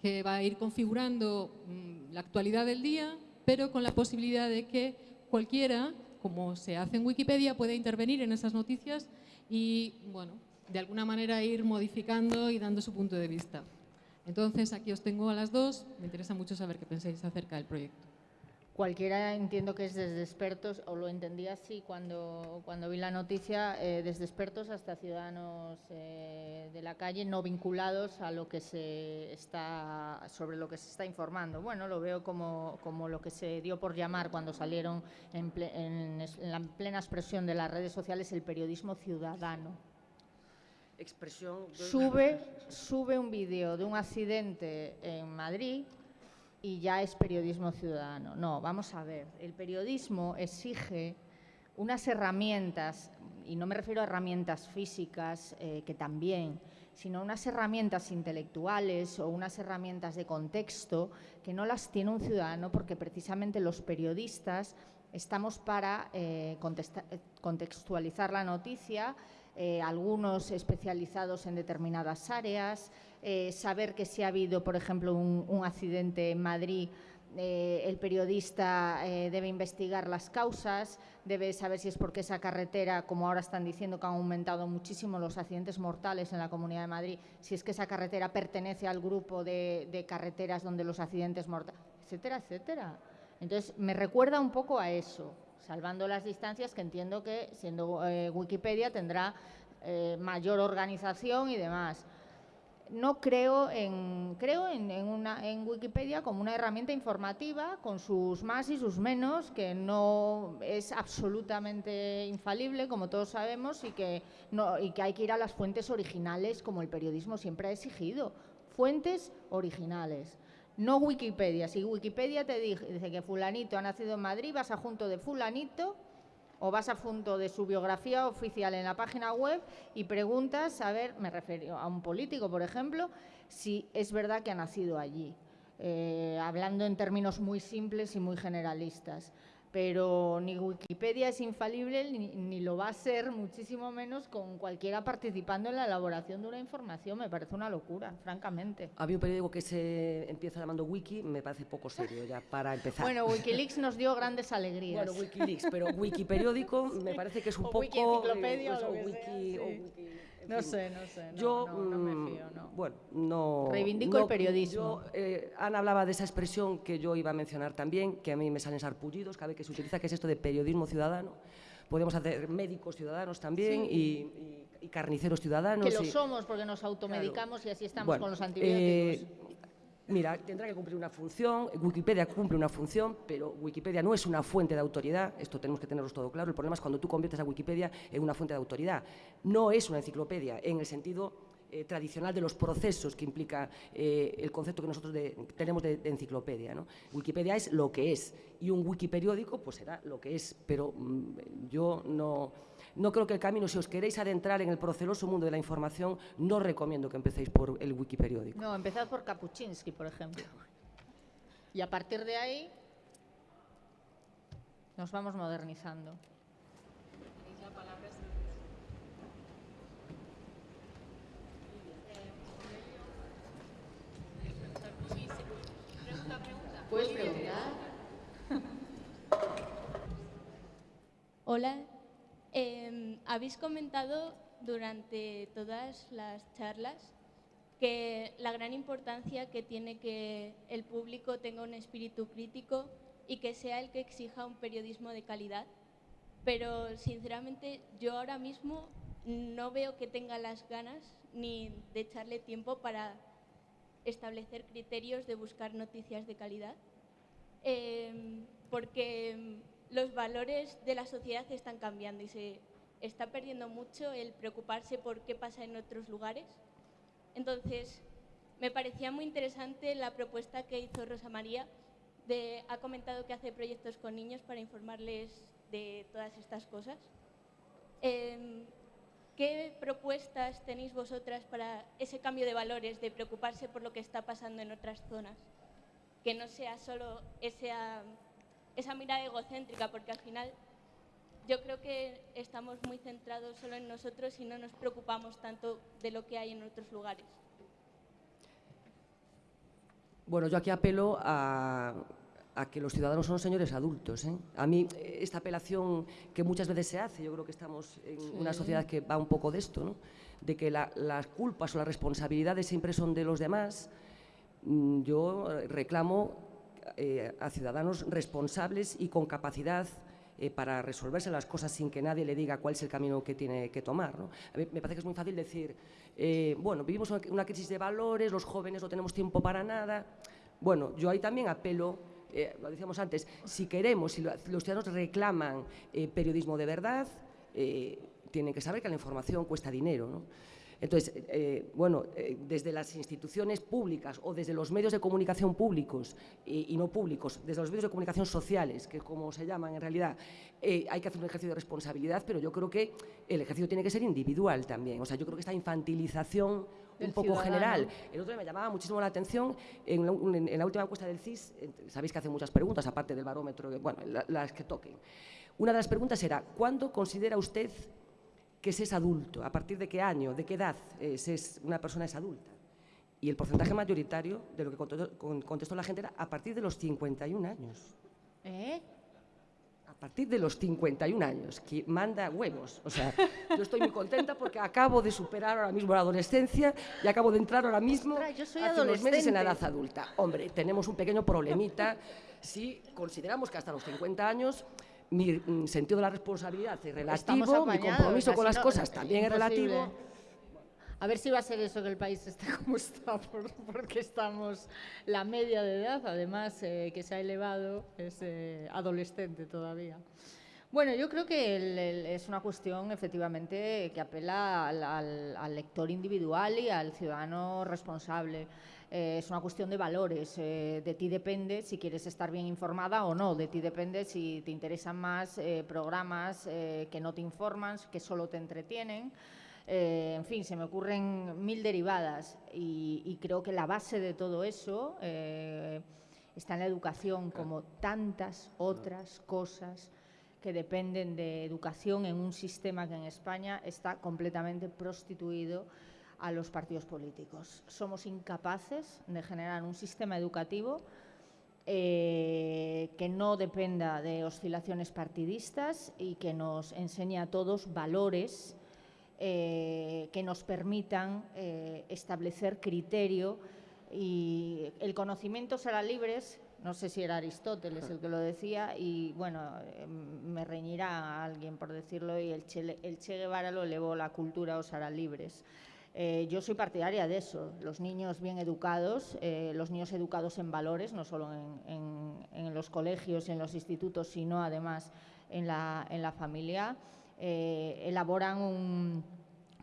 que va a ir configurando mm, la actualidad del día, pero con la posibilidad de que cualquiera, como se hace en Wikipedia, pueda intervenir en esas noticias y, bueno, de alguna manera ir modificando y dando su punto de vista. Entonces, aquí os tengo a las dos. Me interesa mucho saber qué pensáis acerca del proyecto. Cualquiera entiendo que es desde expertos, o lo entendí así cuando, cuando vi la noticia, eh, desde expertos hasta ciudadanos eh, de la calle no vinculados a lo que se está, sobre lo que se está informando. Bueno, lo veo como, como lo que se dio por llamar cuando salieron en, en, la plena expresión de las redes sociales el periodismo ciudadano. Expresión. Sube, sube un vídeo de un accidente en Madrid y ya es periodismo ciudadano. No, vamos a ver, el periodismo exige unas herramientas y no me refiero a herramientas físicas, eh, que también, sino unas herramientas intelectuales o unas herramientas de contexto que no las tiene un ciudadano porque precisamente los periodistas estamos para eh, eh, contextualizar la noticia, algunos especializados en determinadas áreas, saber que si ha habido, por ejemplo, un accidente en Madrid, eh, el periodista eh, debe investigar las causas, debe saber si es porque esa carretera, como ahora están diciendo que han aumentado muchísimo los accidentes mortales en la Comunidad de Madrid, si es que esa carretera pertenece al grupo de, carreteras donde los accidentes mortales, etcétera, etcétera. Entonces, me recuerda un poco a eso, salvando las distancias que entiendo que, siendo eh, Wikipedia, tendrá mayor organización y demás no creo en creo en, una, en Wikipedia como una herramienta informativa con sus más y sus menos que no es absolutamente infalible como todos sabemos y que no y que hay que ir a las fuentes originales como el periodismo siempre ha exigido. Fuentes originales no Wikipedia. Si Wikipedia te dice que fulanito ha nacido en Madrid vas a junto de fulanito o vas a punto de su biografía oficial en la página web y preguntas, a ver, me refiero a un político, por ejemplo, si es verdad que ha nacido allí, eh, hablando en términos muy simples y muy generalistas pero ni Wikipedia es infalible ni, lo va a ser, muchísimo menos con cualquiera participando en la elaboración de una información. Me parece una locura, francamente. Había un periódico que se empieza llamando Wiki, me parece poco serio ya para empezar. Bueno, Wikileaks nos dio grandes alegrías. Bueno, Wikileaks, pero Wikiperiódico me parece que es un poco... Wiki enciclopedia eh, o, pues, wiki, no sé, no sé. yo, no, me mm, fío, no. Bueno, no. Reivindico el periodismo. Eh, Ana hablaba de esa expresión que yo iba a mencionar también, que a mí me salen sarpullidos cada vez que se utiliza, que es esto de periodismo ciudadano. Podemos hacer médicos ciudadanos también y, carniceros ciudadanos. Que lo somos porque nos automedicamos y así estamos con los antibióticos. Eh, Mira, tendrá que cumplir una función, Wikipedia cumple una función, pero Wikipedia no es una fuente de autoridad, esto tenemos que tenerlo todo claro, el problema es cuando tú conviertes a Wikipedia en una fuente de autoridad. No es una enciclopedia en el sentido eh, tradicional de los procesos que implica eh, el concepto que nosotros tenemos de, enciclopedia. ¿no? Wikipedia es lo que es y un wikiperiódico pues será lo que es, pero mm, yo no no creo que el camino, si os queréis adentrar en el proceloso mundo de la información, no recomiendo que empecéis por el Wikiperiódico. No, empezad por Kapuczynski, por ejemplo. Y a partir de ahí nos vamos modernizando. ¿Puedes preguntar? Hola, Em, habéis comentado durante todas las charlas que la gran importancia que tiene que el público tenga un espíritu crítico y que sea el que exija un periodismo de calidad. Pero sinceramente yo ahora mismo no veo que tenga las ganas ni de echarle tiempo para establecer criterios de buscar noticias de calidad. Em, porque los valores de la sociedad están cambiando y se está perdiendo mucho el preocuparse por qué pasa en otros lugares. Entonces, me parecía muy interesante la propuesta que hizo Rosa María. Ha comentado que hace proyectos con niños para informarles de todas estas cosas. Em, ¿Qué propuestas tenéis vosotras para ese cambio de valores, de preocuparse por lo que está pasando en otras zonas? Que no sea solo esa esa mirada egocéntrica, porque al final yo creo que estamos muy centrados solo en nosotros y no nos preocupamos tanto de lo que hay en otros lugares. Bueno, yo aquí apelo a, que los ciudadanos son señores adultos. ¿eh? A mí, esta apelación que muchas veces se hace, yo creo que estamos en una sociedad que va un poco de esto, ¿no? de que las culpas o las responsabilidades siempre son de los demás. Mm, yo reclamo eh, a ciudadanos responsables y con capacidad eh, para resolverse las cosas sin que nadie le diga cuál es el camino que tiene que tomar. me parece que es muy fácil decir, eh, bueno, vivimos una, crisis de valores, los jóvenes no tenemos tiempo para nada. Bueno, yo ahí también apelo, lo decíamos antes, si queremos, si los ciudadanos reclaman periodismo de verdad, tienen que saber que la información cuesta dinero. Entonces, eh, bueno, eh, desde las instituciones públicas o desde los medios de comunicación públicos y, y no públicos, desde los medios de comunicación sociales, que es como se llaman en realidad, eh, hay que hacer un ejercicio de responsabilidad, pero yo creo que el ejercicio tiene que ser individual también. O sea, yo creo que esta infantilización un poco ciudadano. general. El otro día me llamaba muchísimo la atención en la, en- en la última encuesta del CIS, eh, sabéis que hacen muchas preguntas, aparte del barómetro, bueno, la- las que toquen. Una de las preguntas era, ¿cuándo considera usted que se es adulto? ¿A partir de qué año, de qué edad eh, se es, una persona es adulta? Y el porcentaje mayoritario de lo que contestó, con- contestó la gente era a partir de los 51 años. ¿Eh? A partir de los 51 años, que manda huevos. O sea, yo estoy muy contenta porque acabo de superar ahora mismo la adolescencia y acabo de entrar ahora mismo Ostras, yo soy hace unos meses en la edad adulta. Hombre, tenemos un pequeño problemita si consideramos que hasta los 50 años mi mm, sentido de la responsabilidad es relativo, mi compromiso con las cosas también es imposible. relativo. A ver si va a ser eso que el país está como está, por- porque estamos, la media de edad, además, eh, que se ha elevado, es eh, adolescente todavía. Bueno, yo creo que el- el- es una cuestión efectivamente que apela al, al- al lector individual y al ciudadano responsable. Eh, es una cuestión de valores. eh, de ti depende si quieres estar bien informada o no. De ti depende si te interesan más eh, programas eh, que no te informan, que solo te entretienen. Eh, en fin, se me ocurren mil derivadas y, y creo que la base de todo eso eh, está en la educación, como tantas otras cosas que dependen de educación en un sistema que en España está completamente prostituido a los partidos políticos. Somos incapaces de generar un sistema educativo eh, que no dependa de oscilaciones partidistas y que nos enseñe a todos valores eh, que nos permitan eh, establecer criterio y el conocimiento será libres. No sé si era Aristóteles el que lo decía y bueno, eh, me reñirá alguien por decirlo y el che, el che Guevara lo elevó, la cultura os hará libres. Eh, yo soy partidaria de eso, los niños bien educados, eh, los niños educados en valores, no solo en, en- en los colegios y en los institutos, sino además en la, en la familia, eh, elaboran un,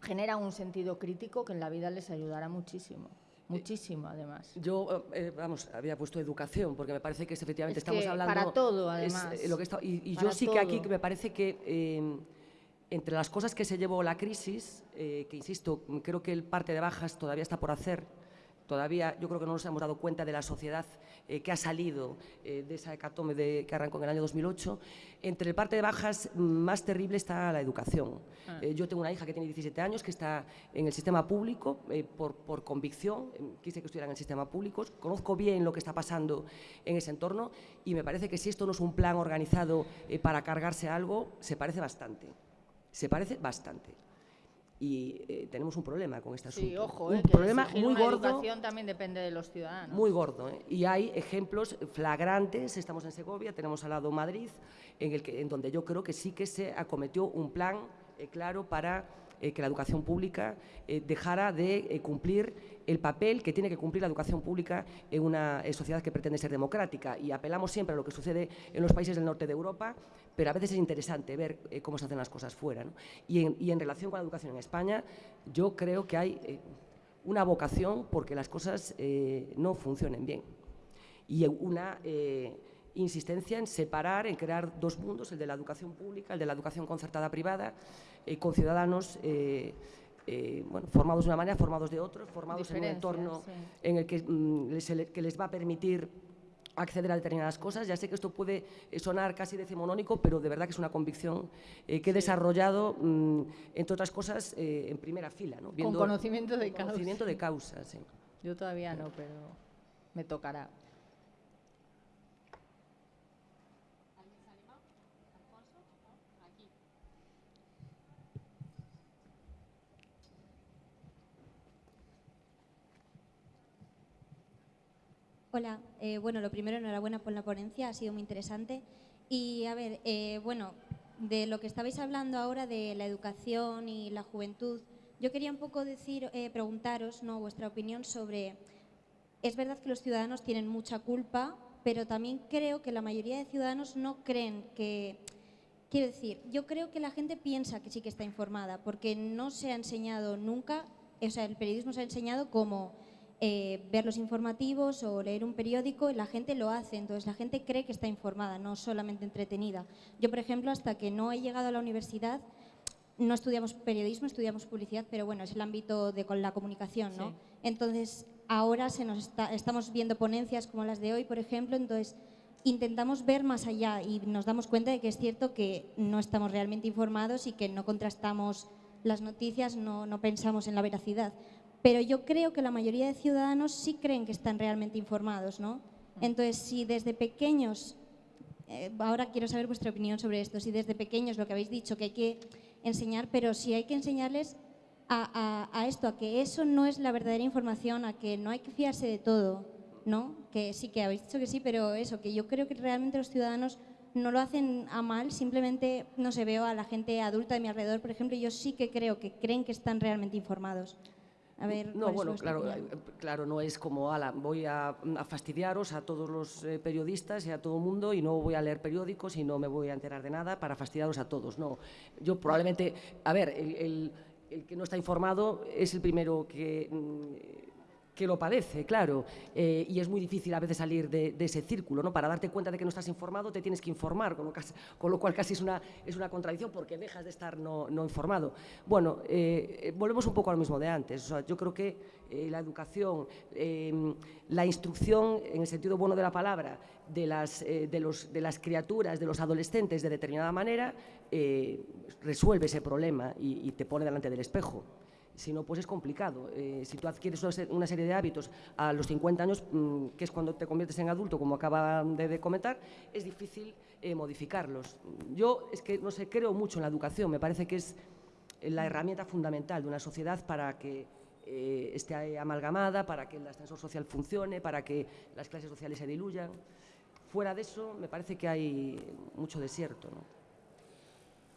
generan un sentido crítico que en la vida les ayudará muchísimo, muchísimo además. Yo, eh, vamos, había puesto educación, porque me parece que es, efectivamente Es estamos que hablando... para todo, es, además. eh, lo que está- y y yo sí que aquí me parece que eh, entre las cosas que se llevó la crisis, eh, que insisto, creo que el parte de bajas todavía está por hacer, todavía yo creo que no nos hemos dado cuenta de la sociedad eh, que ha salido eh, de esa hecatombe de- que arrancó en el año 2008. Entre el parte de bajas más terrible está la educación. Ah. Eh, yo tengo una hija que tiene 17 años que está en el sistema público por, por convicción, quise que estuviera en el sistema público, conozco bien lo que está pasando en ese entorno y me parece que si esto no es un plan organizado para cargarse algo, se parece bastante. Se parece bastante. Y eh, tenemos un problema con este asunto. Sí, ojo, un eh, que problema muy gordo. educación también depende de los ciudadanos. Muy gordo. ¿eh? Y hay ejemplos flagrantes. Estamos en Segovia, tenemos al lado Madrid, en, el que, en donde yo creo que sí que se acometió un plan claro para eh, que la educación pública eh, dejara de eh, cumplir el papel que tiene que cumplir la educación pública en una eh, sociedad que pretende ser democrática. Y apelamos siempre a lo que sucede en los países del norte de Europa, pero a veces es interesante ver cómo se hacen las cosas fuera. Y, en, y en relación con la educación en España, yo creo que hay una vocación porque las cosas no funcionen bien y una eh, insistencia en separar, en crear dos mundos, el de la educación pública, el de la educación concertada privada, eh, con ciudadanos eh, eh, bueno, formados de una manera, formados de otra, formados en un entorno sí. en el que, mm, les, que les va a permitir acceder a determinadas cosas. Ya sé que esto puede eh, sonar casi decimonónico, pero de verdad que es una convicción eh, que he desarrollado, mm, entre otras cosas, eh, en primera fila. ¿no? Con conocimiento de con causa. conocimiento de causa, sí. Yo todavía no, pero me tocará. Hola, eh, bueno, lo primero, enhorabuena por la ponencia, ha sido muy interesante. Y a ver, eh, bueno, de lo que estabais hablando ahora de la educación y la juventud, yo quería un poco decir, eh, preguntaros, ¿no? Vuestra opinión sobre. Es verdad que los ciudadanos tienen mucha culpa, pero también creo que la mayoría de ciudadanos no creen que. Quiero decir, yo creo que la gente piensa que sí que está informada, porque no se ha enseñado nunca o sea, el periodismo nos ha enseñado como eh, ver los informativos o leer un periódico y la gente lo hace, entonces la gente cree que está informada, no solamente entretenida. Yo, por ejemplo, hasta que no he llegado a la universidad, no estudiamos periodismo, estudiamos publicidad, pero bueno, es el ámbito de con la comunicación, ¿no? Entonces, ahora se nos estamos viendo ponencias como las de hoy, por ejemplo, entonces intentamos ver más allá y nos damos cuenta de que es cierto que no estamos realmente informados y que no contrastamos las noticias, no, no pensamos en la veracidad. Pero yo creo que la mayoría de ciudadanos sí creen que están realmente informados, ¿no? Entonces, si desde pequeños, eh, ahora quiero saber vuestra opinión sobre esto, si desde pequeños lo que habéis dicho, que hay que enseñar, pero si hay que enseñarles a, a, esto, a que eso no es la verdadera información, a que no hay que fiarse de todo, ¿no? Que sí, que habéis dicho que sí, pero eso, que yo creo que realmente los ciudadanos no lo hacen a mal, simplemente, no se veo a la gente adulta de mi alrededor, por ejemplo, yo sí que creo que creen que están realmente informados. A ver, no, bueno, claro, eh, claro, no es como, ala, voy a, fastidiaros a todos los eh, periodistas y a todo el mundo y no voy a leer periódicos y no me voy a enterar de nada para fastidiaros a todos. No, yo probablemente, a ver, el, el que no está informado es el primero que mm, que lo padece, claro, eh, y es muy difícil a veces salir de, ese círculo, ¿no? Para darte cuenta de que no estás informado te tienes que informar, con lo, con lo cual casi es una, es una contradicción porque dejas de estar no, no informado. Bueno, eh, volvemos un poco al mismo de antes, yo creo que eh, la educación, em, la instrucción en el sentido bueno de la palabra de las, de, los, de las criaturas, de los adolescentes de determinada manera, resuelve ese problema y te pone delante del espejo si no, pues es complicado. Eh, si tú adquieres una serie de hábitos a los 50 años, mm, que es cuando te conviertes en adulto, como acaban de, comentar, es difícil eh, modificarlos. Yo es que, no sé, creo mucho en la educación, me parece que es la herramienta fundamental de una sociedad para que eh, esté amalgamada, para que el ascensor social funcione, para que las clases sociales se diluyan. Fuera de eso, me parece que hay mucho desierto.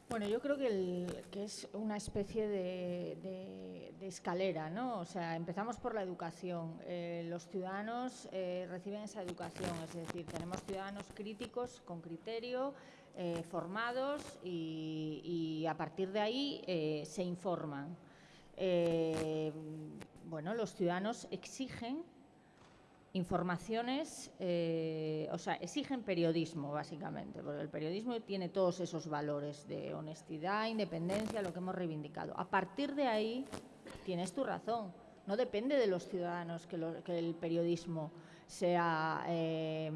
Bueno, yo creo que, es una especie de, escalera, ¿no? O sea, empezamos por la educación. Eh, los ciudadanos eh, reciben esa educación, es decir, tenemos ciudadanos críticos con criterio, eh, formados y, a partir de ahí se informan. bueno, los ciudadanos exigen informaciones, eh, o sea, exigen periodismo, básicamente, porque el periodismo tiene todos esos valores de honestidad, independencia, lo que hemos reivindicado. A partir de ahí, tienes tu razón, no depende de los ciudadanos que, el periodismo sea, eh,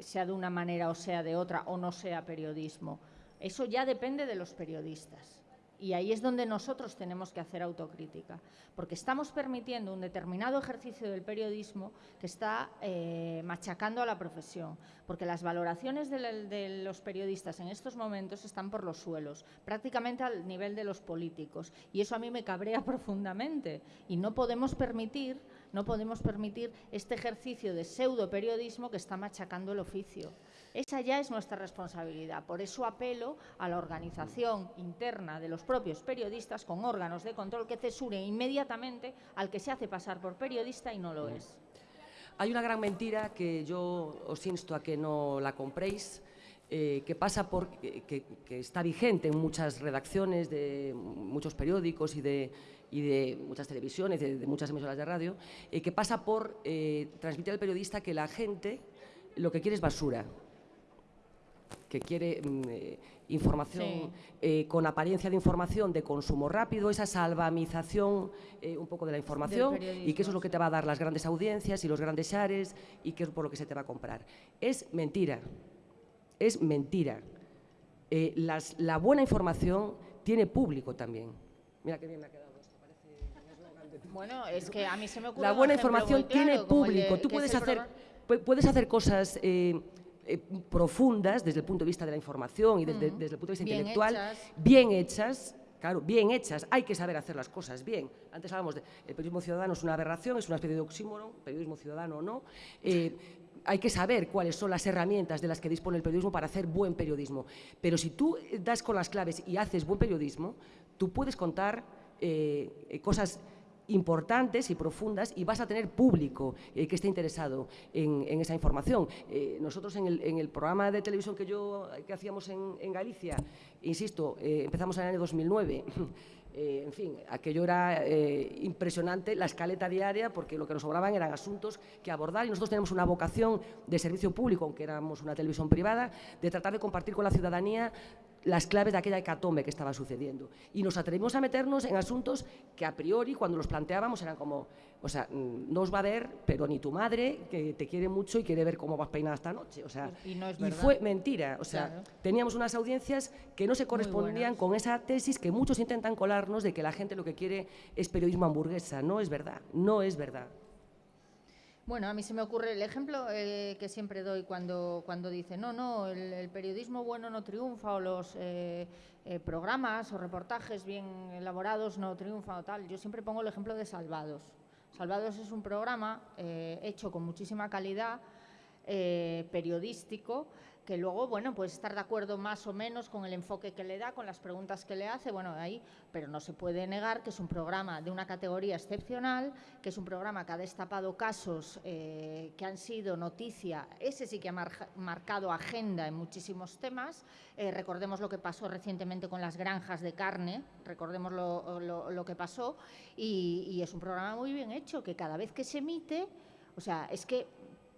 sea de una manera o sea de otra, o no sea periodismo. Eso ya depende de los periodistas. Y ahí es donde nosotros tenemos que hacer autocrítica, porque estamos permitiendo un determinado ejercicio del periodismo que está eh, machacando a la profesión, porque las valoraciones de, los periodistas en estos momentos están por los suelos, prácticamente al nivel de los políticos, y eso a mí me cabrea profundamente. Y no podemos permitir, no podemos permitir este ejercicio de pseudo periodismo que está machacando el oficio. Esa ya es nuestra responsabilidad. Por eso apelo a la organización interna de los propios periodistas con órganos de control que cesuren inmediatamente al que se hace pasar por periodista y no lo es. Hay una gran mentira que yo os insto a que no la compréis, eh, que pasa por que, está vigente en muchas redacciones de muchos periódicos y de, de muchas televisiones, de, muchas emisoras de radio, eh, que pasa por eh, transmitir al periodista que la gente lo que quiere es basura, que quiere mm, eh, información eh, con apariencia de información de consumo rápido, esa salvamización eh, un poco de la información y que eso es lo que te va a dar las grandes audiencias y los grandes shares y que es por lo que se te va a comprar. Es mentira, es mentira. la buena información tiene público también. Mira qué bien me ha quedado. Bueno, es que a mí se me ocurre La buena información tiene público. Tú puedes hacer, puedes hacer cosas eh, profundas desde el punto de vista de la información y desde, el punto de vista intelectual, bien hechas, claro, bien hechas, hay que saber hacer las cosas bien. Antes hablábamos de el periodismo ciudadano es una aberración, es una especie de oxímoron, periodismo ciudadano o no. Eh, hay que saber cuáles son las herramientas de las que dispone el periodismo para hacer buen periodismo. Pero si tú das con las claves y haces buen periodismo, tú puedes contar eh, cosas importantes y profundas y vas a tener público eh, que esté interesado en, esa información. Eh, nosotros en el, programa de televisión que, yo, que hacíamos en, Galicia, insisto, eh, empezamos en el año 2009, en fin, aquello era impresionante, la escaleta diaria, porque lo que nos sobraban eran asuntos que abordar y nosotros tenemos una vocación de servicio público, aunque éramos una televisión privada, de tratar de compartir con la ciudadanía las claves de aquella hecatombe que estaba sucediendo. Y nos atrevimos a meternos en asuntos que a priori, cuando los planteábamos, eran como, o sea, mm, no os va a ver, pero ni tu madre, que te quiere mucho y quiere ver cómo vas peinada esta noche. O sea, y, no es fue mentira. O sea, teníamos unas audiencias que no se correspondían con esa tesis que muchos intentan colarnos de que la gente lo que quiere es periodismo hamburguesa. No es verdad, no es verdad. Bueno, a mí se me ocurre el ejemplo eh, que siempre doy cuando, cuando dice, no, no, el, periodismo bueno no triunfa o los eh, eh, programas o reportajes bien elaborados no triunfan o tal. Yo siempre pongo el ejemplo de Salvados. Salvados es un programa hecho con muchísima calidad, periodístico, que luego, bueno, puede estar de acuerdo más o menos con el enfoque que le da, con las preguntas que le hace, bueno, ahí, pero no se puede negar que es un programa de una categoría excepcional, que es un programa que ha destapado casos eh, que han sido noticia, ese sí que ha marcado agenda en muchísimos temas, eh, recordemos lo que pasó recientemente con las granjas de carne, recordemos lo, que pasó, y, y es un programa muy bien hecho, que cada vez que se emite, o sea, es que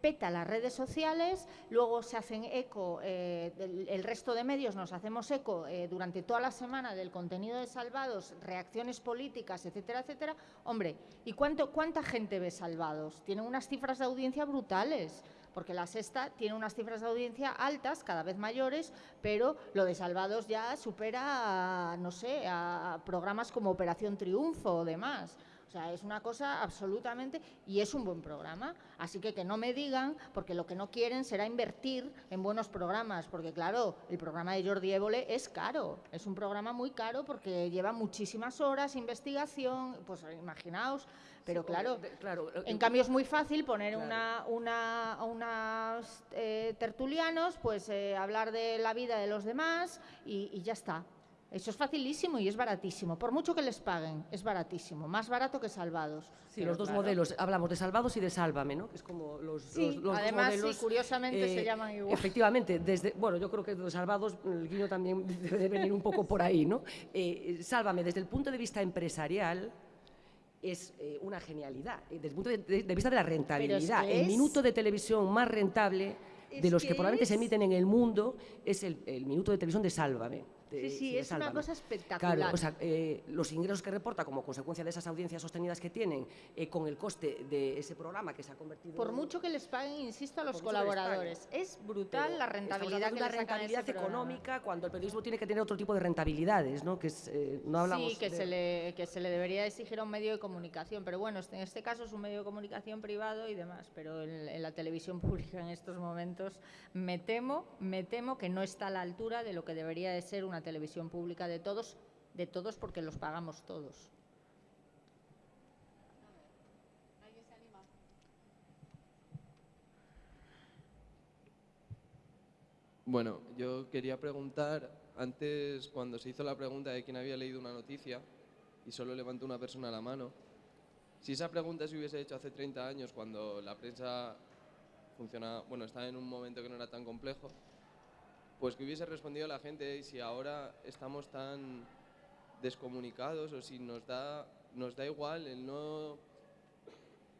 peta las redes sociales, luego se hacen eco, eh, el, resto de medios nos hacemos eco eh, durante toda la semana del contenido de Salvados, reacciones políticas, etcétera, etcétera. Hombre, ¿y cuánto, cuánta gente ve Salvados? Tienen unas cifras de audiencia brutales porque la sexta tiene unas cifras de audiencia altas, cada vez mayores, pero lo de Salvados ya supera, no sé, a programas como Operación Triunfo o demás. O sea, es una cosa absolutamente... Y es un buen programa. Así que que no me digan, porque lo que no quieren será invertir en buenos programas. Porque claro, el programa de Jordi Évole es caro. Es un programa muy caro porque lleva muchísimas horas, investigación, pues imaginaos. Pero claro, claro, en cambio es muy fácil poner una, una, unas eh, tertulianos, pues eh, hablar de la vida de los demás y ya está. Eso es facilísimo y es baratísimo. Por mucho que les paguen, es baratísimo. Más barato que Salvados. Sí, los dos modelos. Hablamos de Salvados y de Sálvame, ¿no? Que es como los, sí, además, Sí, curiosamente se eh, llaman igual. Efectivamente. Desde, bueno, yo creo que de Salvados, el guiño también debe venir un poco por ahí, ¿no? Eh, Sálvame, desde el punto de vista empresarial, es eh, una genialidad. Desde el punto de, vista de la rentabilidad. el minuto de televisión más rentable de los que, probablemente se emiten en el mundo es el, el minuto de televisión de Sálvame sí, sí, es una cosa espectacular. Claro, o sea, eh, los ingresos que reporta como consecuencia de esas audiencias sostenidas que tienen, eh, con el coste de ese programa que se ha convertido... Por mucho que les paguen, insisto, a los colaboradores. Es brutal la rentabilidad que la rentabilidad económica cuando el periodismo tiene que tener otro tipo de rentabilidades, ¿no? Que eh, no hablamos sí, que, se le, que se le debería exigir a un medio de comunicación, pero bueno, en este caso es un medio de comunicación privado y demás, pero en, en la televisión pública en estos momentos me temo, me temo que no está a la altura de lo que debería de ser una televisión pública de todos, de todos porque los pagamos todos. Bueno, yo quería preguntar, antes cuando se hizo la pregunta de quién había leído una noticia y solo levantó una persona la mano, si esa pregunta se hubiese hecho hace 30 años cuando la prensa funciona, bueno, estaba en un momento que no era tan complejo, pues que hubiese respondido la gente si ahora estamos tan descomunicados o si nos da, nos da igual el no,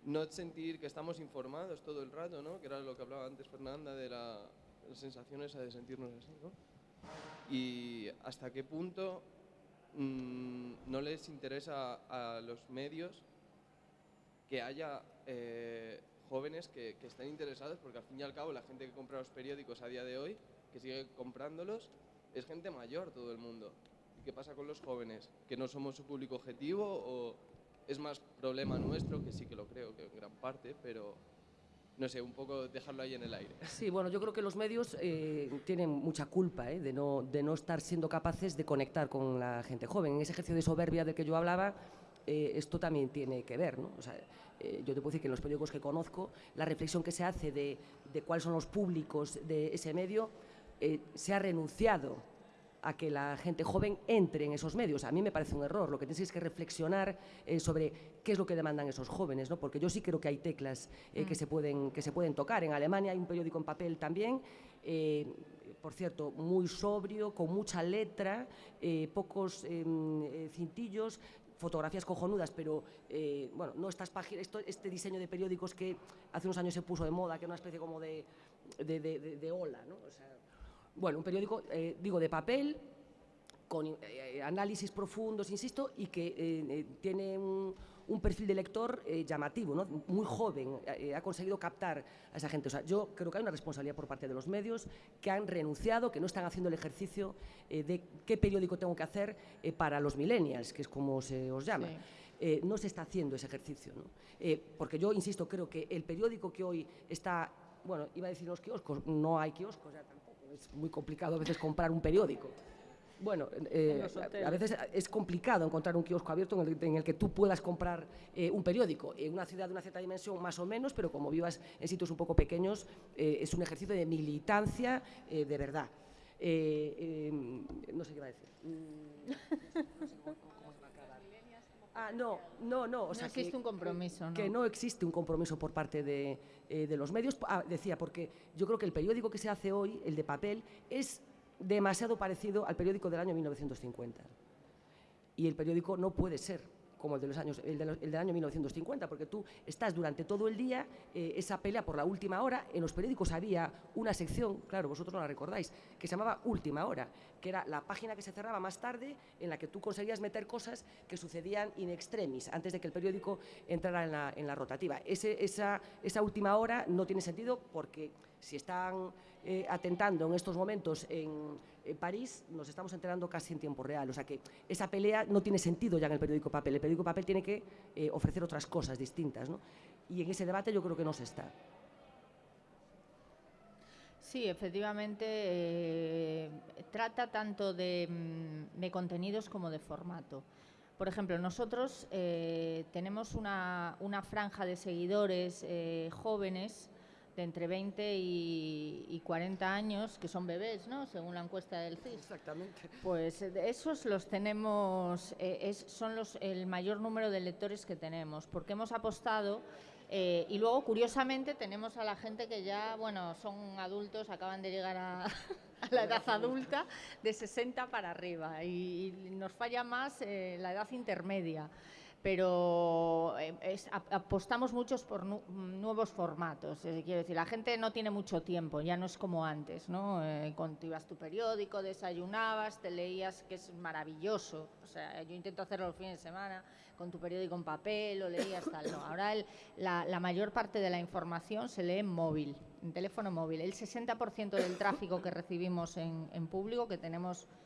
no sentir que estamos informados todo el rato, ¿no? que era lo que hablaba antes Fernanda de la, las sensaciones de sentirnos así. ¿no? Y hasta qué punto mm, no les interesa a los medios que haya eh, jóvenes que, que estén interesados, porque al fin y al cabo la gente que compra los periódicos a día de hoy que sigue comprándolos, es gente mayor todo el mundo. ¿Y qué pasa con los jóvenes? ¿Que no somos su público objetivo o es más problema nuestro, que sí que lo creo, que en gran parte, pero no sé, un poco dejarlo ahí en el aire. Sí, bueno, yo creo que los medios eh, tienen mucha culpa eh, de, no, de no estar siendo capaces de conectar con la gente joven. En ese ejercicio de soberbia del que yo hablaba, eh, esto también tiene que ver, ¿no? O sea, yo te puedo decir que en los periódicos que conozco, la reflexión que se hace de, de cuáles son los públicos de ese medio, eh, se ha renunciado a que la gente joven entre en esos medios. A mí me parece un error. Lo que tenéis es que reflexionar eh, sobre qué es lo que demandan esos jóvenes, ¿no? porque yo sí creo que hay teclas eh, que, se pueden, que se pueden tocar. En Alemania hay un periódico en papel también, eh, por cierto, muy sobrio, con mucha letra, pocos em, cintillos, fotografías cojonudas, pero eh, bueno, no estas páginas, esto- este diseño de periódicos que hace unos años se puso de moda, que era una especie como de, de, de- de- de ola, ¿no? O sea, bueno, un periódico, eh, digo, de papel, con eh, análisis profundos, insisto, y que eh, eh, tiene un, un perfil de lector eh, llamativo, ¿no? muy joven, eh, ha conseguido captar a esa gente. O sea, yo creo que hay una responsabilidad por parte de los medios que han renunciado, que no están haciendo el ejercicio eh, de qué periódico tengo que hacer eh, para los millennials, que es como se os llama. Sí. Eh, no se está haciendo ese ejercicio. ¿no? Eh, porque yo, insisto, creo que el periódico que hoy está, bueno, iba a decir los kioscos, no hay kioscos ya tampoco, es muy complicado a veces comprar un periódico. Bueno, eh, a- veces es complicado encontrar un kiosco abierto en el, en el que tú puedas comprar eh, un periódico. En una ciudad de una cierta dimensión, más o menos, pero como vivas en sitios un poco pequeños, eh, es un ejercicio de militancia eh, de verdad. Eh, eh, no sé qué iba a decir. Mm, no sé cómo- cómo se va a acabar. Ah, no, no, no. O No sea, existe que- un compromiso, ¿no? Que no existe un compromiso por parte de, eh, de los medios. Ah, decía, porque yo creo que el periódico que se hace hoy, el de papel, es demasiado parecido al periódico del año 1950. Y el periódico no puede ser como el, de los años, el, de los- el del año 1950, porque tú estás durante todo el día eh, esa pelea por la última hora. En los periódicos había una sección, claro, vosotros no la recordáis, que se llamaba Última Hora, que era la página que se cerraba más tarde en la que tú conseguías meter cosas que sucedían in extremis, antes de que el periódico entrara en la, en la rotativa. Esa, esa última hora no tiene sentido porque si están eh, atentando en estos momentos en, en París, nos estamos enterando casi en tiempo real. O sea que esa pelea no tiene sentido ya en el periódico papel. El periódico papel tiene que eh, ofrecer otras cosas distintas. ¿no? Y en ese debate yo creo que no se está. Sí, efectivamente, eh, trata tanto de, mm, de contenidos como de formato. Por ejemplo, nosotros eh, tenemos una, una franja de seguidores eh, jóvenes de entre 20 y, y 40 años, que son bebés, ¿no? Según la encuesta del CIS. Exactamente. Pues eh, esos los tenemos, eh, es- son los, el mayor número de lectores que tenemos, porque hemos apostado eh, y luego, curiosamente, tenemos a la gente que ya, bueno, son adultos, acaban de llegar a, a la edad adulta, de 60 para arriba, y, y nos falla más eh, la edad intermedia. Pero eh, es- ap- apostamos muchos por nu- nuevos formatos. quiero decir, la gente no tiene mucho tiempo, ya no es como antes, ¿no? Eh, cuando ibas tu periódico, desayunabas, te leías, que es maravilloso. O sea, yo intento hacerlo los fines de semana con tu periódico en papel, lo leías tal. No, ahora el- la, la mayor parte de la información se lee en móvil, en teléfono móvil. El 60% del tráfico que recibimos en, en público, que tenemos 10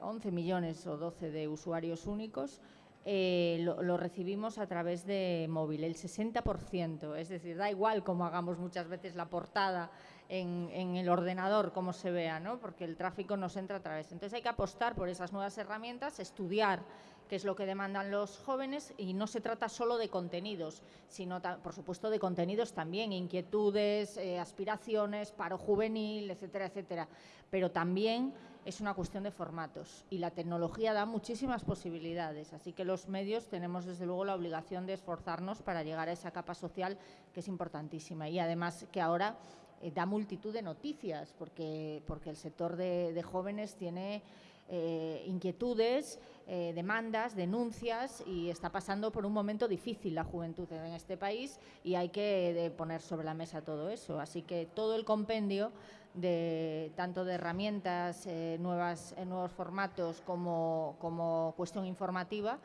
11 millones o 12 de usuarios únicos, eh, lo, recibimos a través de móvil, el 60%. Es decir, da igual cómo hagamos muchas veces la portada en, el ordenador, cómo se vea, ¿no? porque el tráfico nos entra a través. Entonces hay que apostar por esas nuevas herramientas, estudiar qué es lo que demandan los jóvenes y no se trata solo de contenidos, sino por supuesto de contenidos también, inquietudes, eh, aspiraciones, paro juvenil, etcétera, etcétera. Pero también es una cuestión de formatos y la tecnología da muchísimas posibilidades, así que los medios tenemos desde luego la obligación de esforzarnos para llegar a esa capa social que es importantísima y además que ahora eh, da multitud de noticias porque, porque el sector de, de jóvenes tiene eh, inquietudes, eh, demandas, denuncias y está pasando por un momento difícil la juventud en este país y hay que eh, poner sobre la mesa todo eso. Así que todo el compendio de tanto de herramientas, nuevas, nuevos formatos como, cuestión informativa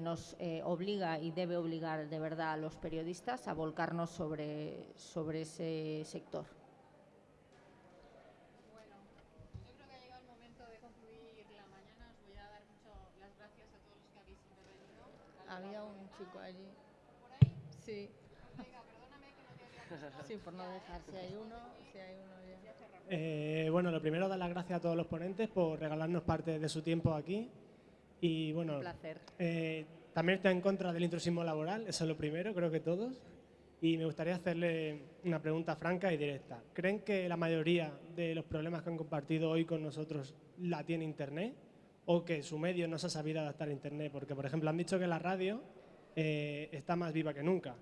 nos obliga y debe obligar de verdad a los periodistas a volcarnos sobre ese sector. Yo creo que ha llegado el momento de concluir la mañana. Os voy a dar mucho las gracias a todos los que habéis intervenido. Había un chico allí. ¿Por ahí? Sí, sí, por no dejar. Si hay uno, si hay uno ya. Eh, bueno, lo primero, dar las gracias a todos los ponentes por regalarnos parte de su tiempo aquí. Y bueno, Un placer. eh, también está en contra del intrusismo laboral, eso es lo primero, creo que todos. Y me gustaría hacerle una pregunta franca y directa. ¿Creen que la mayoría de los problemas que han compartido hoy con nosotros la tiene Internet? ¿O que su medio no se ha sabido adaptar a Internet? Porque, por ejemplo, han dicho que la radio eh, está más viva que nunca.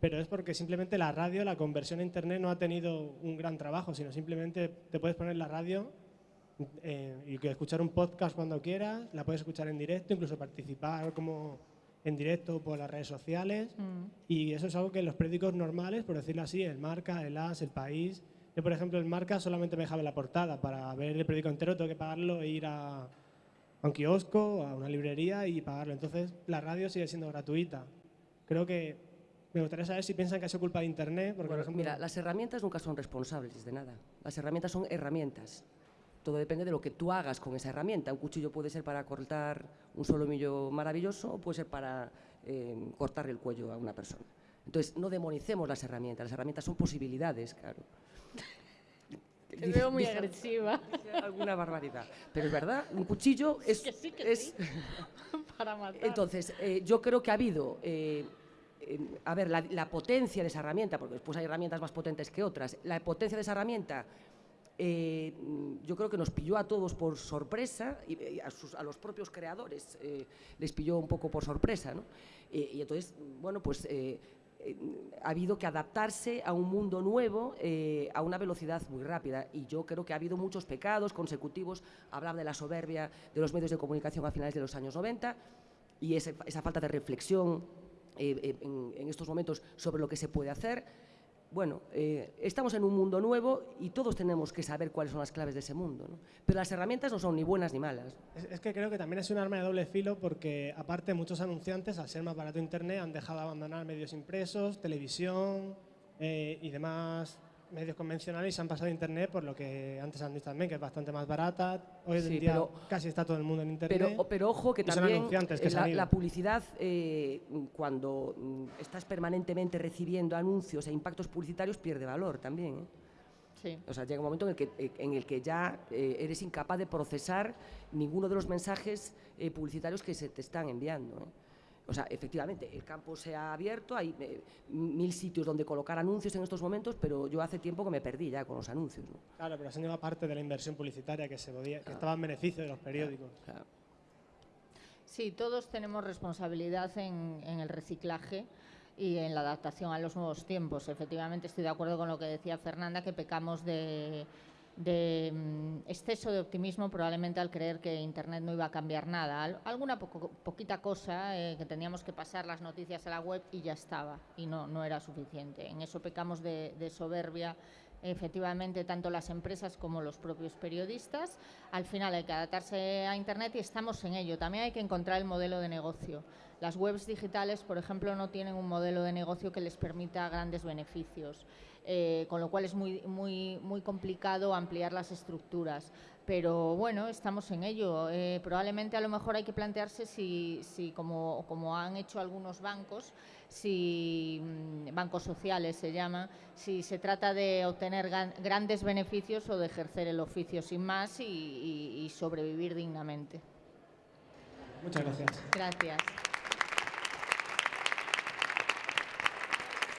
Pero es porque simplemente la radio, la conversión a Internet no ha tenido un gran trabajo, sino simplemente te puedes poner la radio eh, y escuchar un podcast cuando quieras, la puedes escuchar en directo, incluso participar como en directo por las redes sociales. Mm. Y eso es algo que los periódicos normales, por decirlo así, el Marca, el As, el País. Yo, por ejemplo, el Marca solamente me dejaba la portada. Para ver el periódico entero tengo que pagarlo e ir a, a un kiosco, a una librería y pagarlo. Entonces, la radio sigue siendo gratuita. Creo que me gustaría saber si piensan que ha sido culpa de Internet. Porque, por ejemplo, mira, las herramientas nunca son responsables de nada. Las herramientas son herramientas. Todo depende de lo que tú hagas con esa herramienta. Un cuchillo puede ser para cortar un solomillo maravilloso o puede ser para eh, cortarle el cuello a una persona. Entonces, no demonicemos las herramientas. Las herramientas son posibilidades, claro. Te veo muy agresiva. Dije alguna barbaridad. Pero es verdad, un cuchillo es... Que sí, que es- Para matar. Entonces, eh, yo creo que ha habido, eh, eh, a ver, la, la potencia de esa herramienta, porque después hay herramientas más potentes que otras, la potencia de esa herramienta, eh, yo creo que nos pilló a todos por sorpresa y, a, sus- a los propios creadores les pilló un poco por sorpresa, ¿no? Y entonces, bueno, pues ha habido que adaptarse a un mundo nuevo eh, a una velocidad muy rápida y yo creo que ha habido muchos pecados consecutivos, hablar de la soberbia de los medios de comunicación a finales de los años 90 y esa falta de reflexión eh, eh, en estos momentos sobre lo que se puede hacer. Bueno, eh, estamos en un mundo nuevo y todos tenemos que saber cuáles son las claves de ese mundo. ¿no? Pero las herramientas no son ni buenas ni malas. Es, que creo que también es un arma de doble filo porque aparte muchos anunciantes al ser más barato internet han dejado de abandonar medios impresos, televisión eh, y demás medios convencionales y se han pasado a internet por lo que antes han dicho también que es bastante más barata. Hoy en Sí, día pero- casi está todo el mundo en internet. Pero, pero ojo que también que la, publicidad, eh, cuando mm, estás permanentemente recibiendo anuncios e impactos publicitarios, pierde valor también. ¿eh? Sí. O sea, llega un momento en el que, eh, en el que ya eh, eres incapaz de procesar ninguno de los mensajes eh, publicitarios que se te están enviando. O sea, efectivamente, el campo se ha abierto, hay eh, mil sitios donde colocar anuncios en estos momentos, pero yo hace tiempo que me perdí ya con los anuncios. ¿no? Claro, pero se han llevado parte de la inversión publicitaria que, se podía, que estaba en beneficio de los periódicos. O sea, Sí, todos tenemos responsabilidad en, en el reciclaje y en la adaptación a los nuevos tiempos. Efectivamente, estoy de acuerdo con lo que decía Fernanda, que pecamos de, de, mm, exceso de optimismo probablemente al creer que Internet no iba a cambiar nada. Al- alguna poquita cosa eh, que teníamos que pasar las noticias a la web y ya estaba, y no, no era suficiente. En eso pecamos de soberbia efectivamente tanto las empresas como los propios periodistas. Al final hay que adaptarse a Internet y estamos en ello. También hay que encontrar el modelo de negocio. Las webs digitales, por ejemplo, no tienen un modelo de negocio que les permita grandes beneficios, eh, con lo cual es muy, muy, muy complicado ampliar las estructuras. Pero bueno, estamos en ello. Eh, probablemente a lo mejor hay que plantearse si, si como, como han hecho algunos bancos, si mm, bancos sociales se llama, si se trata de obtener gan- grandes beneficios o de ejercer el oficio sin más y- y- y sobrevivir dignamente. Muchas gracias. Gracias.